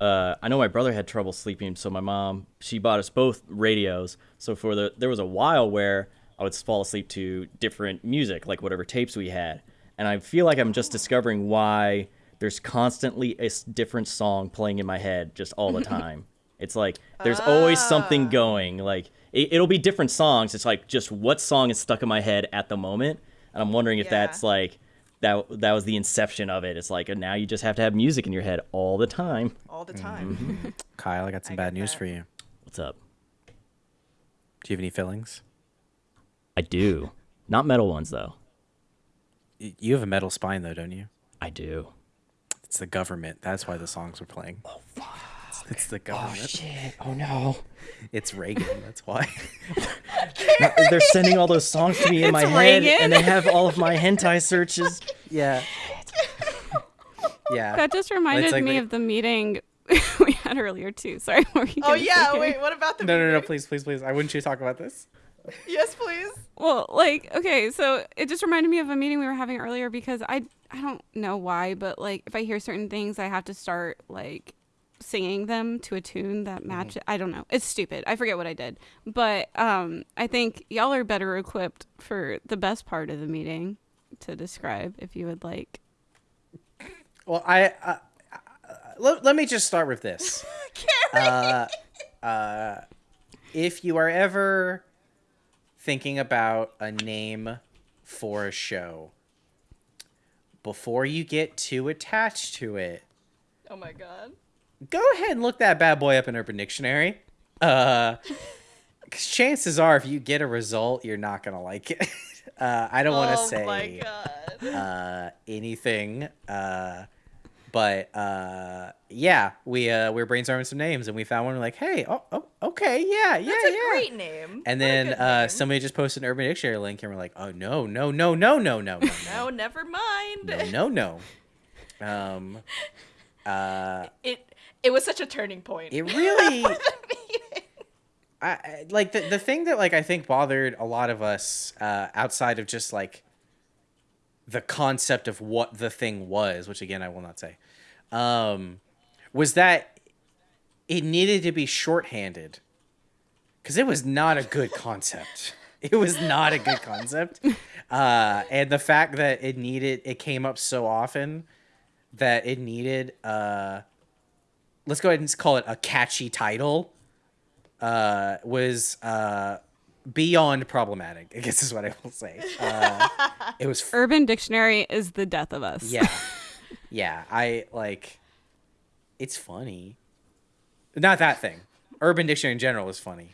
[SPEAKER 4] uh, I know my brother had trouble sleeping, so my mom she bought us both radios. So for the there was a while where I would fall asleep to different music, like whatever tapes we had, and I feel like I'm just discovering why there's constantly a different song playing in my head just all the time. It's like there's always something ah. going. Like it, it'll be different songs. It's like just what song is stuck in my head at the moment, and I'm wondering if
[SPEAKER 2] Yeah.
[SPEAKER 4] that's like that that was the inception of it. It's like now you just have to have music in your head all the time.
[SPEAKER 2] All the time. Mm-hmm.
[SPEAKER 1] Kyle, I got some
[SPEAKER 2] I
[SPEAKER 1] bad news
[SPEAKER 2] that.
[SPEAKER 1] for you.
[SPEAKER 4] What's up?
[SPEAKER 1] Do you have any fillings?
[SPEAKER 4] I do. Not metal ones though.
[SPEAKER 1] You have a metal spine, though, don't you?
[SPEAKER 4] I do.
[SPEAKER 1] It's the government. That's why the songs were playing. Oh, fuck. It's, it's the oh, government.
[SPEAKER 4] Oh shit. Oh no.
[SPEAKER 1] It's Reagan. That's why.
[SPEAKER 4] They're sending all those songs to me in my
[SPEAKER 3] It's
[SPEAKER 4] head and they have all of my hentai searches.
[SPEAKER 1] yeah. Yeah.
[SPEAKER 3] That just reminded
[SPEAKER 1] like
[SPEAKER 3] me
[SPEAKER 1] the-
[SPEAKER 3] of the meeting we had earlier too. Sorry. what were you
[SPEAKER 2] Oh yeah.
[SPEAKER 3] say?
[SPEAKER 2] Wait. What about the?
[SPEAKER 1] No, no, no, please, please, please. I wouldn't you talk about this?
[SPEAKER 2] Yes, please.
[SPEAKER 3] Well, like, okay, so it just reminded me of a meeting we were having earlier because I I don't know why, but like if I hear certain things, I have to start like singing them to a tune that
[SPEAKER 1] Mm-hmm.
[SPEAKER 3] matches. I don't know. It's stupid. I forget what I did, but um, I think y'all are better equipped for the best part of the meeting to describe if you would like.
[SPEAKER 1] Well, I. Uh, uh, let, let me just start with this. Uh, uh, if you are ever thinking about a name for a show, before you get too attached to it,
[SPEAKER 2] Oh my god.
[SPEAKER 1] Go ahead and look that bad boy up in Urban Dictionary. Uh, 'cause chances are, if you get a result, you're not gonna like it. Uh, I don't want to
[SPEAKER 2] oh
[SPEAKER 1] say
[SPEAKER 2] my god.
[SPEAKER 1] uh, anything. Uh, but uh, yeah, we uh, we were brainstorming some names and we found one. We're like, hey, oh, oh okay, yeah, yeah,
[SPEAKER 2] That's a
[SPEAKER 1] yeah.
[SPEAKER 2] great name.
[SPEAKER 1] And then uh,
[SPEAKER 2] name.
[SPEAKER 1] somebody just posted an Urban Dictionary link, and we're like, oh no, no, no, no, no, no, no,
[SPEAKER 2] No, never mind.
[SPEAKER 1] no, no, no. Um, uh,
[SPEAKER 2] It it was such a turning point.
[SPEAKER 1] it really. I, like the the thing that like I think bothered a lot of us uh, outside of just like the concept of what the thing was, which again I will not say, um, was that it needed to be shorthanded because it was not a good concept. It was not a good concept, uh, and the fact that it needed it came up so often that it needed uh, let's go ahead and call it a catchy title uh, was uh, beyond problematic. I guess is what I will say. Uh, it was, f-
[SPEAKER 3] Urban Dictionary is the death of us.
[SPEAKER 1] yeah, yeah. I like. It's funny. Not that thing. Urban Dictionary in general is funny.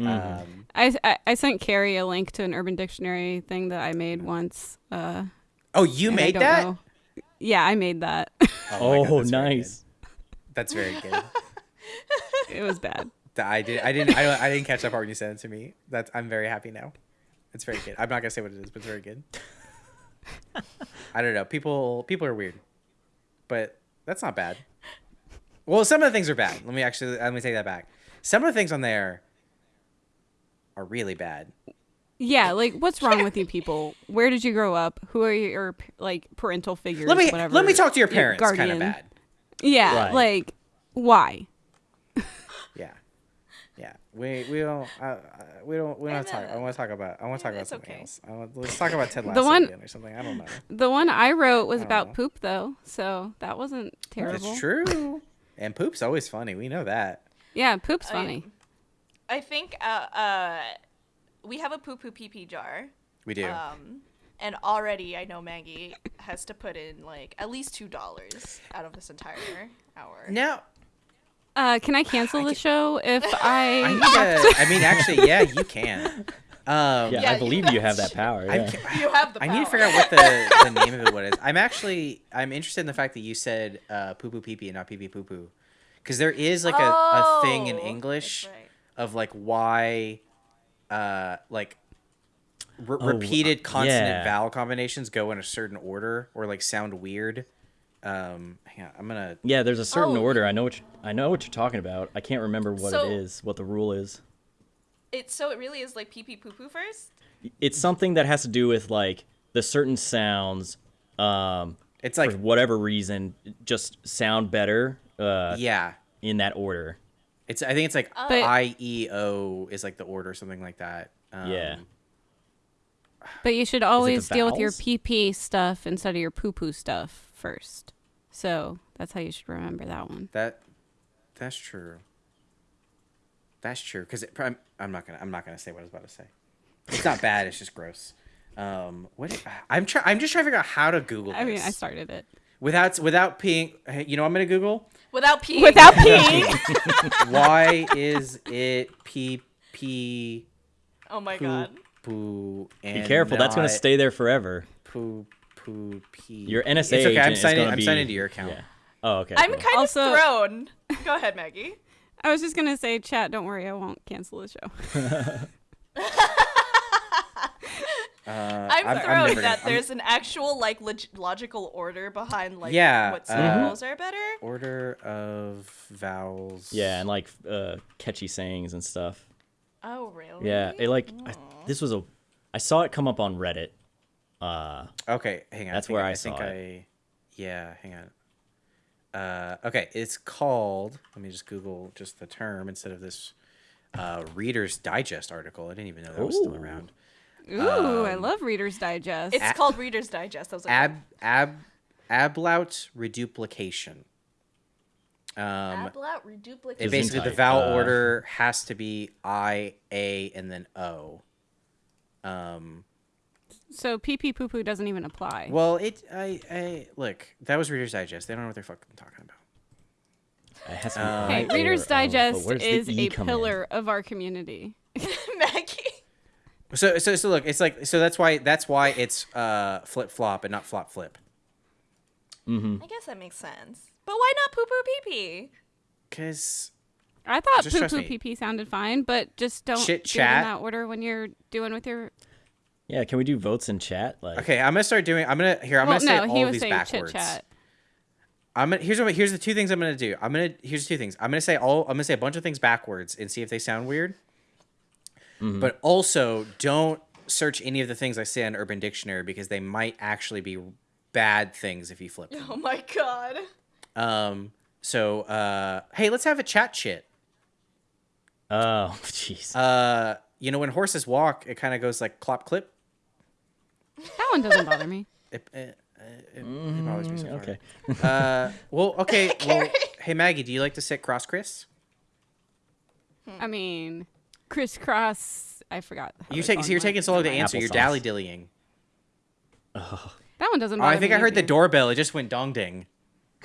[SPEAKER 1] Um,
[SPEAKER 3] I, I I sent Kerry a link to an Urban Dictionary thing that I made once. Uh,
[SPEAKER 1] oh, you made that?
[SPEAKER 3] know- Yeah, I made that.
[SPEAKER 1] my
[SPEAKER 4] Oh,
[SPEAKER 1] God,
[SPEAKER 4] nice.
[SPEAKER 1] That's very good.
[SPEAKER 3] it was bad.
[SPEAKER 1] I did. I didn't. I, I didn't catch that part when you sent it to me. That's. I'm very happy now. It's very good. I'm not gonna say what it is, but it's very good. I don't know. People. People are weird, but that's not bad. Well, some of the things are bad. Let me actually. Let me take that back. Some of the things on there are really bad.
[SPEAKER 3] Yeah, like what's wrong with you people? Where did you grow up? Who are your like parental figures?
[SPEAKER 1] Let me.
[SPEAKER 3] whatever,
[SPEAKER 1] Let me talk to your parents. Kind of bad.
[SPEAKER 3] Yeah,
[SPEAKER 4] Right.
[SPEAKER 3] like why?
[SPEAKER 1] Yeah. Yeah. We we don't. Uh, uh, we don't. We don't talk. I want to talk about. I want to talk about something
[SPEAKER 2] okay.
[SPEAKER 1] else. I want, let's talk about Ted Lasso
[SPEAKER 3] one-
[SPEAKER 1] again or something. I don't know.
[SPEAKER 3] The one I wrote was
[SPEAKER 1] I
[SPEAKER 3] about
[SPEAKER 1] know.
[SPEAKER 3] poop though, so that wasn't terrible.
[SPEAKER 1] That's true. And poop's always funny. We know that.
[SPEAKER 3] Yeah, poop's
[SPEAKER 2] I-
[SPEAKER 3] funny.
[SPEAKER 2] I think uh, uh, we have a poo poo pee pee jar.
[SPEAKER 1] We do.
[SPEAKER 2] Um, And already, I know Maggie has to put in like at least two dollars out of this entire hour.
[SPEAKER 1] Now,
[SPEAKER 3] Uh, can I cancel the show if
[SPEAKER 1] I
[SPEAKER 3] I?
[SPEAKER 1] need to. Mean, actually, yeah, you can. Um,
[SPEAKER 4] Yeah,
[SPEAKER 2] Yeah,
[SPEAKER 4] I believe you have that power.
[SPEAKER 1] I'm
[SPEAKER 4] Yeah.
[SPEAKER 2] You have the
[SPEAKER 1] I need to figure out what the, the name of it what is. I'm actually I'm interested in the fact that you said uh, poo poo pee pee and not pee pee poo poo, because there is like a, a thing in
[SPEAKER 2] Oh,
[SPEAKER 1] English
[SPEAKER 2] right.
[SPEAKER 1] of like why, uh, like re-
[SPEAKER 4] Oh,
[SPEAKER 1] repeated consonant
[SPEAKER 4] yeah.
[SPEAKER 1] vowel combinations go in a certain order or like sound weird. Um, hang on, I'm gonna.
[SPEAKER 4] Yeah, there's a certain
[SPEAKER 2] Oh.
[SPEAKER 4] order. I know what you, I know what you're talking about. I can't remember what
[SPEAKER 2] So-
[SPEAKER 4] it is, what the rule is.
[SPEAKER 2] It so it really is like pee pee poo poo first.
[SPEAKER 4] It's something that has to do with like the certain sounds, um,
[SPEAKER 1] It's like
[SPEAKER 4] for whatever reason, just sound better uh,
[SPEAKER 1] yeah,
[SPEAKER 4] in that order.
[SPEAKER 1] it's I think it's like. I E O is like the order something like that. Um,
[SPEAKER 4] Yeah.
[SPEAKER 3] But you should always deal with your
[SPEAKER 4] vowels?
[SPEAKER 3] PP stuff instead of your poo poo stuff first. So that's how you should remember that one.
[SPEAKER 1] That that's true. That's true because I'm, I'm not gonna I'm not gonna say what I was about to say. It's not bad. It's just gross. Um, what I'm trying. I'm just trying to figure out how to Google. This
[SPEAKER 3] I mean, I started it
[SPEAKER 1] without without peeing. You know, what I'm gonna Google.
[SPEAKER 2] Without pee.
[SPEAKER 3] without peeing.
[SPEAKER 1] Why is it pee pee
[SPEAKER 2] Oh my
[SPEAKER 1] poo
[SPEAKER 2] god.
[SPEAKER 1] Poo?
[SPEAKER 4] Be
[SPEAKER 1] And
[SPEAKER 4] careful, that's gonna stay there forever.
[SPEAKER 1] Poo poo pee.
[SPEAKER 4] Your NSA
[SPEAKER 1] It's okay.
[SPEAKER 4] agent
[SPEAKER 1] I'm
[SPEAKER 4] is
[SPEAKER 1] signing.
[SPEAKER 4] gonna
[SPEAKER 1] I'm
[SPEAKER 4] be,
[SPEAKER 1] signing into your account.
[SPEAKER 4] Yeah. Oh, okay.
[SPEAKER 2] I'm
[SPEAKER 4] cool.
[SPEAKER 2] kind
[SPEAKER 3] Also-
[SPEAKER 2] of thrown. Go ahead, Maggie.
[SPEAKER 3] I was just gonna say, chat. Don't worry, I won't cancel the show.
[SPEAKER 1] Uh,
[SPEAKER 2] I'm,
[SPEAKER 1] I'm
[SPEAKER 2] thrown
[SPEAKER 1] never
[SPEAKER 2] that
[SPEAKER 1] gonna- I'm-
[SPEAKER 2] there's an actual like log- logical order behind like
[SPEAKER 1] Yeah,
[SPEAKER 2] what
[SPEAKER 1] uh,
[SPEAKER 2] are better.
[SPEAKER 1] order of vowels.
[SPEAKER 4] Yeah, and like uh, catchy sayings and stuff.
[SPEAKER 2] Oh really?
[SPEAKER 4] Yeah, it like I, this was a. I saw it come up on Reddit. Uh,
[SPEAKER 1] Okay, hang on.
[SPEAKER 4] That's
[SPEAKER 1] I think,
[SPEAKER 4] where I
[SPEAKER 1] I think
[SPEAKER 4] saw it.
[SPEAKER 1] I. Yeah, hang on. Uh, okay, it's called. Let me just Google just the term instead of this uh, Reader's Digest article. I didn't even know that was still around.
[SPEAKER 3] Ooh,
[SPEAKER 1] Um,
[SPEAKER 3] I love Reader's Digest.
[SPEAKER 2] It's
[SPEAKER 1] A-
[SPEAKER 2] called Reader's Digest. I was like,
[SPEAKER 1] Ab ab ablaut reduplication. Um,
[SPEAKER 2] Ablaut
[SPEAKER 1] it
[SPEAKER 2] reduplication.
[SPEAKER 1] basically the vowel
[SPEAKER 4] Uh,
[SPEAKER 1] order has to be I, A, and then O. Um,
[SPEAKER 3] so pee pee poo poo doesn't even apply.
[SPEAKER 1] well, it I I look that was Reader's Digest. They don't know what they're fucking talking about.
[SPEAKER 4] it has to
[SPEAKER 1] Uh,
[SPEAKER 3] Hey,
[SPEAKER 4] I or
[SPEAKER 3] Reader's Digest
[SPEAKER 4] where's the
[SPEAKER 3] is
[SPEAKER 4] E
[SPEAKER 3] a
[SPEAKER 4] come in?
[SPEAKER 3] pillar of our community.
[SPEAKER 2] Maggie.
[SPEAKER 1] So so so look, it's like so that's why that's why it's uh flip flop and not flop flip.
[SPEAKER 2] I guess that makes sense. But why not poo poo pee pee?
[SPEAKER 1] Cause
[SPEAKER 3] I thought
[SPEAKER 1] Just
[SPEAKER 3] poo
[SPEAKER 1] trust
[SPEAKER 3] poo
[SPEAKER 1] me.
[SPEAKER 3] pee pee sounded fine, but just don't
[SPEAKER 1] Chit
[SPEAKER 3] do it in that order when you're doing with your.
[SPEAKER 4] Yeah, can we do votes in chat? Like,
[SPEAKER 1] okay, I'm gonna start doing. I'm gonna here. I'm
[SPEAKER 3] well,
[SPEAKER 1] gonna say
[SPEAKER 3] no,
[SPEAKER 1] all
[SPEAKER 3] he
[SPEAKER 1] of
[SPEAKER 3] was
[SPEAKER 1] these
[SPEAKER 3] saying
[SPEAKER 1] backwards.
[SPEAKER 3] chit chat.
[SPEAKER 1] I'm gonna here's what here's the two things I'm gonna do. I'm gonna here's two things. I'm gonna say all. I'm gonna say a bunch of things backwards and see if they sound weird. But also don't search any of the things I say on Urban Dictionary because they might actually be bad things if you flip them.
[SPEAKER 2] Oh my god.
[SPEAKER 1] Um. So uh, hey, let's have a chat shit.
[SPEAKER 4] Oh, jeez.
[SPEAKER 1] Uh, you know when horses walk, it kind of goes like clop clip.
[SPEAKER 3] That one doesn't bother me.
[SPEAKER 1] It, it, it, it bothers me so far.
[SPEAKER 4] okay.
[SPEAKER 1] Uh, well, okay. well, hey Maggie, do you like to sit cross Chris?
[SPEAKER 3] I mean, crisscross. I forgot.
[SPEAKER 1] You take, so you're taking so long to
[SPEAKER 3] Never mind.
[SPEAKER 1] answer. You're dally dillying.
[SPEAKER 3] That one doesn't
[SPEAKER 1] Oh, I think
[SPEAKER 3] me
[SPEAKER 1] I heard the doorbell. It just went dong ding.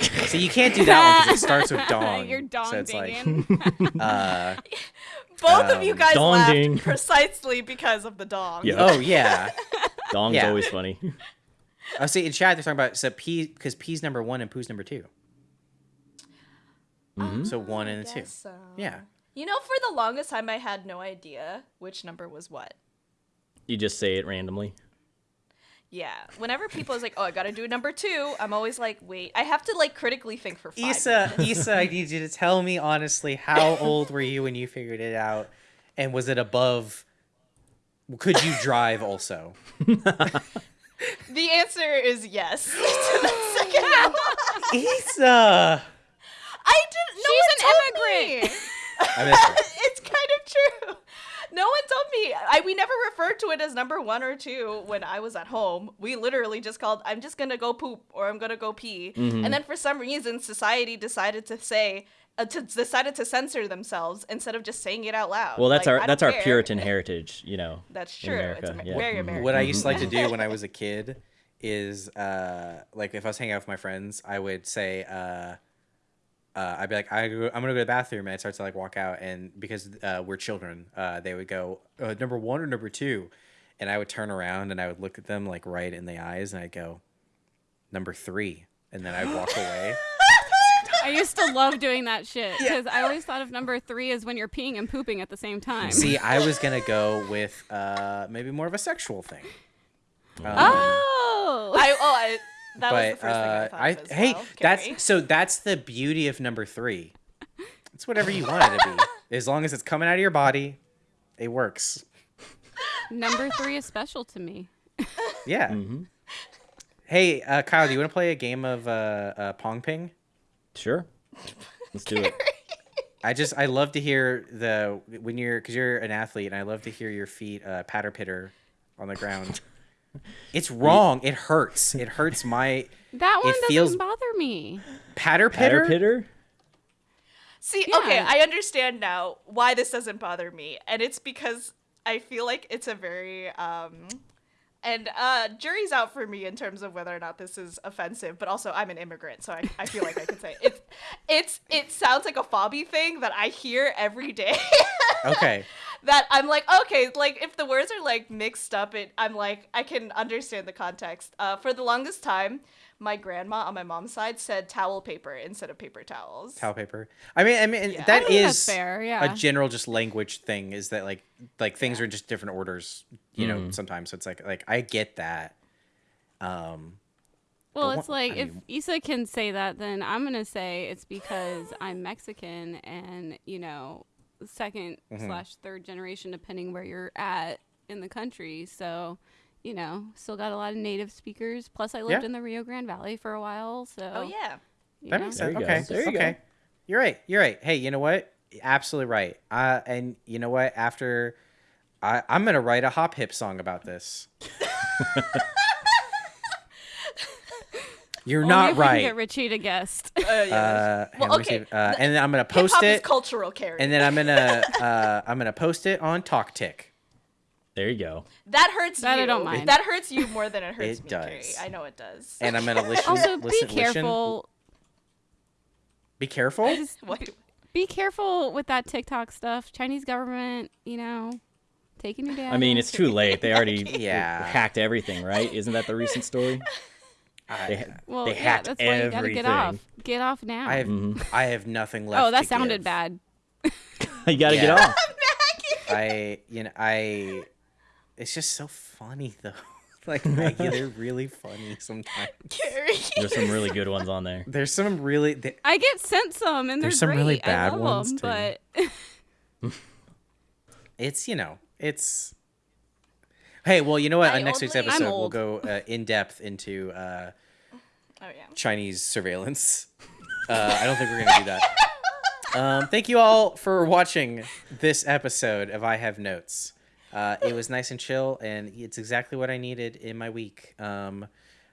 [SPEAKER 1] So you can't do that one because it starts with dong.
[SPEAKER 3] You're dong
[SPEAKER 1] so it's like, uh,
[SPEAKER 2] Both of you
[SPEAKER 1] Um,
[SPEAKER 2] guys
[SPEAKER 4] dong-ding.
[SPEAKER 2] laughed precisely because of the dong.
[SPEAKER 4] Yeah.
[SPEAKER 1] oh yeah.
[SPEAKER 4] Dong's
[SPEAKER 1] yeah.
[SPEAKER 4] always funny.
[SPEAKER 1] Oh, see in chat they're talking about so P because P's number one and Poo's number 2 So one and a two.
[SPEAKER 2] So.
[SPEAKER 1] Yeah.
[SPEAKER 2] You know, for the longest time, I had no idea which number was what.
[SPEAKER 4] you just say it randomly.
[SPEAKER 2] Yeah. Whenever people is like, "Oh, I gotta do number two, I'm always like, "Wait, I have to like critically think for five
[SPEAKER 1] Isa,
[SPEAKER 2] minutes.
[SPEAKER 1] Isa, I need you to tell me honestly, how old were you when you figured it out, and was it above? Could you drive also?
[SPEAKER 2] The answer is yes. to that second one.
[SPEAKER 1] Isa,
[SPEAKER 2] I didn't. No
[SPEAKER 3] She's an immigrant.
[SPEAKER 2] me.
[SPEAKER 1] I
[SPEAKER 2] it's kind of true. No one told me. I we never referred to it as number one or two when I was at home. We literally just called I'm just gonna go poop or I'm gonna go pee. And then for some reason society decided to say uh, to decided to censor themselves instead of just saying it out loud.
[SPEAKER 4] Well, that's
[SPEAKER 2] Like,
[SPEAKER 4] our
[SPEAKER 2] don't
[SPEAKER 4] that's our. Puritan heritage, you know.
[SPEAKER 2] That's true.
[SPEAKER 4] America,
[SPEAKER 2] It's Amer-
[SPEAKER 4] yeah.
[SPEAKER 2] very
[SPEAKER 4] Mhm.
[SPEAKER 2] American.
[SPEAKER 1] What I used to like to do when I was a kid is uh like if I was hanging out with my friends, I would say uh uh, I'd be like, I go, I'm gonna go to the bathroom, and I start to like walk out, and because uh, we're children, uh, they would go uh, number one or number two, and I would turn around and I would look at them like right in the eyes, and I'd go number three, and then I'd walk away.
[SPEAKER 3] I used to love doing that shit because I always thought of number three as when you're peeing and pooping at the same time.
[SPEAKER 1] See, I was gonna go with uh, maybe more of a sexual thing. Um,
[SPEAKER 3] oh,
[SPEAKER 2] I oh I that was the
[SPEAKER 1] but
[SPEAKER 2] first thing I
[SPEAKER 1] uh,
[SPEAKER 2] thought
[SPEAKER 1] I,
[SPEAKER 2] of as
[SPEAKER 1] hey,
[SPEAKER 2] well,
[SPEAKER 1] that's so that's the beauty of number three. It's whatever you want it to be, as long as it's coming out of your body, it works.
[SPEAKER 3] number three is special to me.
[SPEAKER 1] Yeah.
[SPEAKER 4] Mm-hmm.
[SPEAKER 1] Hey, uh, Kyle, do you want to play a game of uh, uh, pong ping?
[SPEAKER 4] Sure. Let's do it.
[SPEAKER 1] I just I love to hear the when you're because you're an athlete, and I love to hear your feet uh, patter pitter on the ground. It's wrong. It hurts. It hurts my
[SPEAKER 3] That one
[SPEAKER 1] It
[SPEAKER 3] doesn't
[SPEAKER 1] feels-
[SPEAKER 3] bother me.
[SPEAKER 1] patter pitter.
[SPEAKER 4] Patter pitter?
[SPEAKER 2] See,
[SPEAKER 3] Yeah.
[SPEAKER 2] okay, I understand now why this doesn't bother me, and it's because I feel like it's a very um and uh jury's out for me in terms of whether or not this is offensive, but also I'm an immigrant, so I, I feel like I could say it's it's it sounds like a fobby thing that I hear every day.
[SPEAKER 1] Okay.
[SPEAKER 2] that I'm like, okay, like if the words are like mixed up, it I'm like I can understand the context. Uh, for the longest time, my grandma on my mom's side said towel paper instead of paper towels.
[SPEAKER 1] Towel paper. I mean, I mean
[SPEAKER 2] Yeah.
[SPEAKER 1] That
[SPEAKER 3] think
[SPEAKER 1] is
[SPEAKER 3] that's fair, yeah.
[SPEAKER 1] a general just language thing. Is that like like things are in just different orders, you know?
[SPEAKER 4] Mhm.
[SPEAKER 1] Sometimes so it's like like I get that. Um,
[SPEAKER 3] Well, it's like
[SPEAKER 1] I
[SPEAKER 3] if
[SPEAKER 1] mean-
[SPEAKER 3] Isa can say that, then I'm gonna say it's because I'm Mexican and you know 2nd
[SPEAKER 1] Mhm.
[SPEAKER 3] slash third generation, depending where you're at in the country. So, you know, still got a lot of native speakers. Plus, I lived
[SPEAKER 1] Yeah.
[SPEAKER 3] in the Rio Grande Valley for a while. So,
[SPEAKER 2] Oh yeah.
[SPEAKER 1] that
[SPEAKER 3] know.
[SPEAKER 1] makes
[SPEAKER 4] There
[SPEAKER 1] sense.
[SPEAKER 4] go.
[SPEAKER 1] Okay.
[SPEAKER 4] There you go.
[SPEAKER 1] You're right. You're right. Hey, you know what? Absolutely right. Uh, and you know what? After I, I'm gonna write a hop hip song about this. You're
[SPEAKER 3] Only
[SPEAKER 1] not
[SPEAKER 3] if we can
[SPEAKER 1] right.
[SPEAKER 3] Get Richie to guest.
[SPEAKER 2] Uh, yeah.
[SPEAKER 1] Uh,
[SPEAKER 2] Well, okay,
[SPEAKER 1] see. Uh, and then I'm gonna post
[SPEAKER 2] Hip-hop is
[SPEAKER 1] it,
[SPEAKER 2] cultural, Kerry.
[SPEAKER 1] and then I'm gonna uh, I'm gonna post it on TalkTick.
[SPEAKER 4] There you go.
[SPEAKER 2] that hurts
[SPEAKER 3] That I don't mind.
[SPEAKER 2] That hurts you more than it hurts
[SPEAKER 1] It
[SPEAKER 2] me,
[SPEAKER 1] does.
[SPEAKER 2] Kerry. I know it does.
[SPEAKER 1] and I'm gonna listen.
[SPEAKER 3] also,
[SPEAKER 1] listen,
[SPEAKER 3] be
[SPEAKER 1] listen-
[SPEAKER 3] careful.
[SPEAKER 1] Be careful.
[SPEAKER 3] Just
[SPEAKER 2] What?
[SPEAKER 3] be, be careful with that TikTok stuff. Chinese government, you know, taking you down.
[SPEAKER 4] I mean, it's too late. They already
[SPEAKER 1] Yeah.
[SPEAKER 4] hacked everything, right? Isn't that the recent story? They,
[SPEAKER 1] I,
[SPEAKER 4] ha-
[SPEAKER 3] Well,
[SPEAKER 4] they
[SPEAKER 3] yeah,
[SPEAKER 4] hacked
[SPEAKER 3] that's why you gotta get off. Get off now.
[SPEAKER 1] I have
[SPEAKER 4] Mhm.
[SPEAKER 1] I have nothing left.
[SPEAKER 3] oh, that
[SPEAKER 1] to
[SPEAKER 3] sounded
[SPEAKER 1] give.
[SPEAKER 3] bad.
[SPEAKER 4] you got to
[SPEAKER 1] Yeah.
[SPEAKER 4] get off.
[SPEAKER 1] I you know I. It's just so funny though. like Maggie, they're really funny sometimes.
[SPEAKER 4] There's some really good ones on there.
[SPEAKER 1] There's some really. They,
[SPEAKER 3] I get sent some, and
[SPEAKER 1] There's
[SPEAKER 3] they're
[SPEAKER 1] some really bad
[SPEAKER 3] I love
[SPEAKER 1] ones,
[SPEAKER 3] them,
[SPEAKER 1] too.
[SPEAKER 3] but
[SPEAKER 1] it's you know it's. Hey, well, you know what?
[SPEAKER 2] I
[SPEAKER 1] On next week's episode, we'll go uh, in depth into uh,
[SPEAKER 2] Oh yeah.
[SPEAKER 1] Chinese surveillance. Uh, I don't think we're gonna do that. Um, thank you all for watching this episode of I Have Notes. Uh, it was nice and chill, and it's exactly what I needed in my week. Um,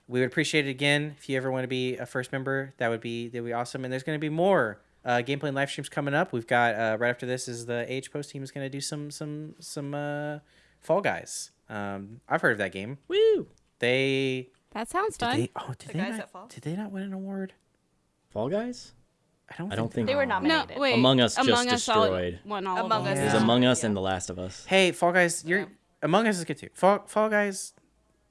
[SPEAKER 1] we would appreciate it again if you ever want to be a first member. That would be that would be awesome. And there's going to be more uh, gameplay and live streams coming up. We've got uh, right after this is the Age Post team is going to do some some some uh, Fall Guys. Um, I've heard of that game.
[SPEAKER 4] Woo! They.
[SPEAKER 3] That sounds fun.
[SPEAKER 1] they? Oh, did
[SPEAKER 2] The
[SPEAKER 1] they
[SPEAKER 2] guys
[SPEAKER 1] not?
[SPEAKER 2] that fall?
[SPEAKER 1] Did they not win an award?
[SPEAKER 4] Fall Guys?
[SPEAKER 1] I don't.
[SPEAKER 4] I don't think
[SPEAKER 2] They were
[SPEAKER 1] did.
[SPEAKER 3] no,
[SPEAKER 2] nominated.
[SPEAKER 3] wait.
[SPEAKER 4] Among Us just
[SPEAKER 3] Among Us all-
[SPEAKER 4] destroyed.
[SPEAKER 3] won all
[SPEAKER 2] Among
[SPEAKER 3] of
[SPEAKER 2] Us
[SPEAKER 3] them.
[SPEAKER 4] There's
[SPEAKER 2] Yeah.
[SPEAKER 4] Among Us
[SPEAKER 2] Yeah.
[SPEAKER 4] and The Last of Us.
[SPEAKER 1] Hey, Fall Guys, you're
[SPEAKER 2] Yeah.
[SPEAKER 1] Among Us is good too. Fall Fall Guys,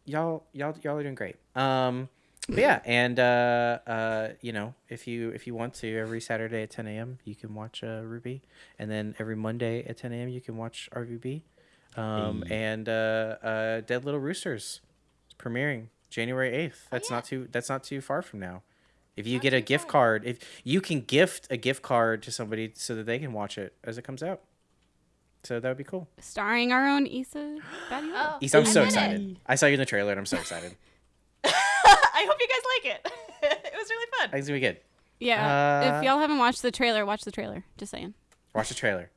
[SPEAKER 1] y'all y'all y'all are doing great. Um, but yeah, and uh, uh, you know, if you if you want to, every Saturday at 10 a.m. you can watch uh, RWBY, and then every Monday at 10 a.m. you can watch RVB. Um,
[SPEAKER 4] Hey.
[SPEAKER 1] and uh, uh, Dead Little Roosters, is premiering January 8th. That's not too that's not too far from now. If you
[SPEAKER 2] Not
[SPEAKER 1] get a gift
[SPEAKER 2] far.
[SPEAKER 1] card, if you can gift a gift card to somebody so that they can watch it as it comes out, so that would be cool.
[SPEAKER 3] Starring our own Isa
[SPEAKER 2] Oh,
[SPEAKER 1] Isa, I'm
[SPEAKER 2] I
[SPEAKER 1] so
[SPEAKER 2] it.
[SPEAKER 1] excited. I saw you in the trailer and I'm so excited.
[SPEAKER 2] I hope you guys like it. it was really fun.
[SPEAKER 1] I think it's gonna be good.
[SPEAKER 3] Yeah.
[SPEAKER 1] Uh,
[SPEAKER 3] if y'all haven't watched the trailer, watch the trailer. Just saying.
[SPEAKER 1] Watch the trailer.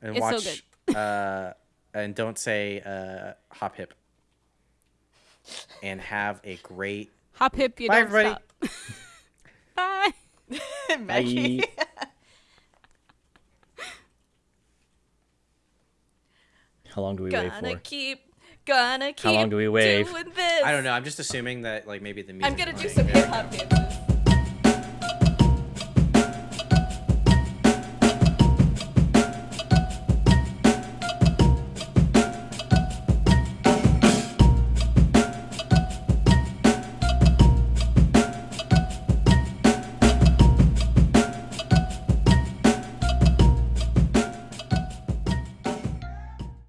[SPEAKER 1] And
[SPEAKER 3] It's so
[SPEAKER 1] watch uh and don't say uh, hop hip. And have a great
[SPEAKER 3] hop hip. You
[SPEAKER 1] Bye,
[SPEAKER 3] don't
[SPEAKER 1] everybody.
[SPEAKER 3] Stop. Bye.
[SPEAKER 2] Maggie. Bye.
[SPEAKER 4] How long do we wait for?
[SPEAKER 2] Gonna keep, gonna keep.
[SPEAKER 4] How long do we wait?
[SPEAKER 1] I don't know. I'm just assuming that like maybe the music.
[SPEAKER 2] I'm gonna do some hip hop.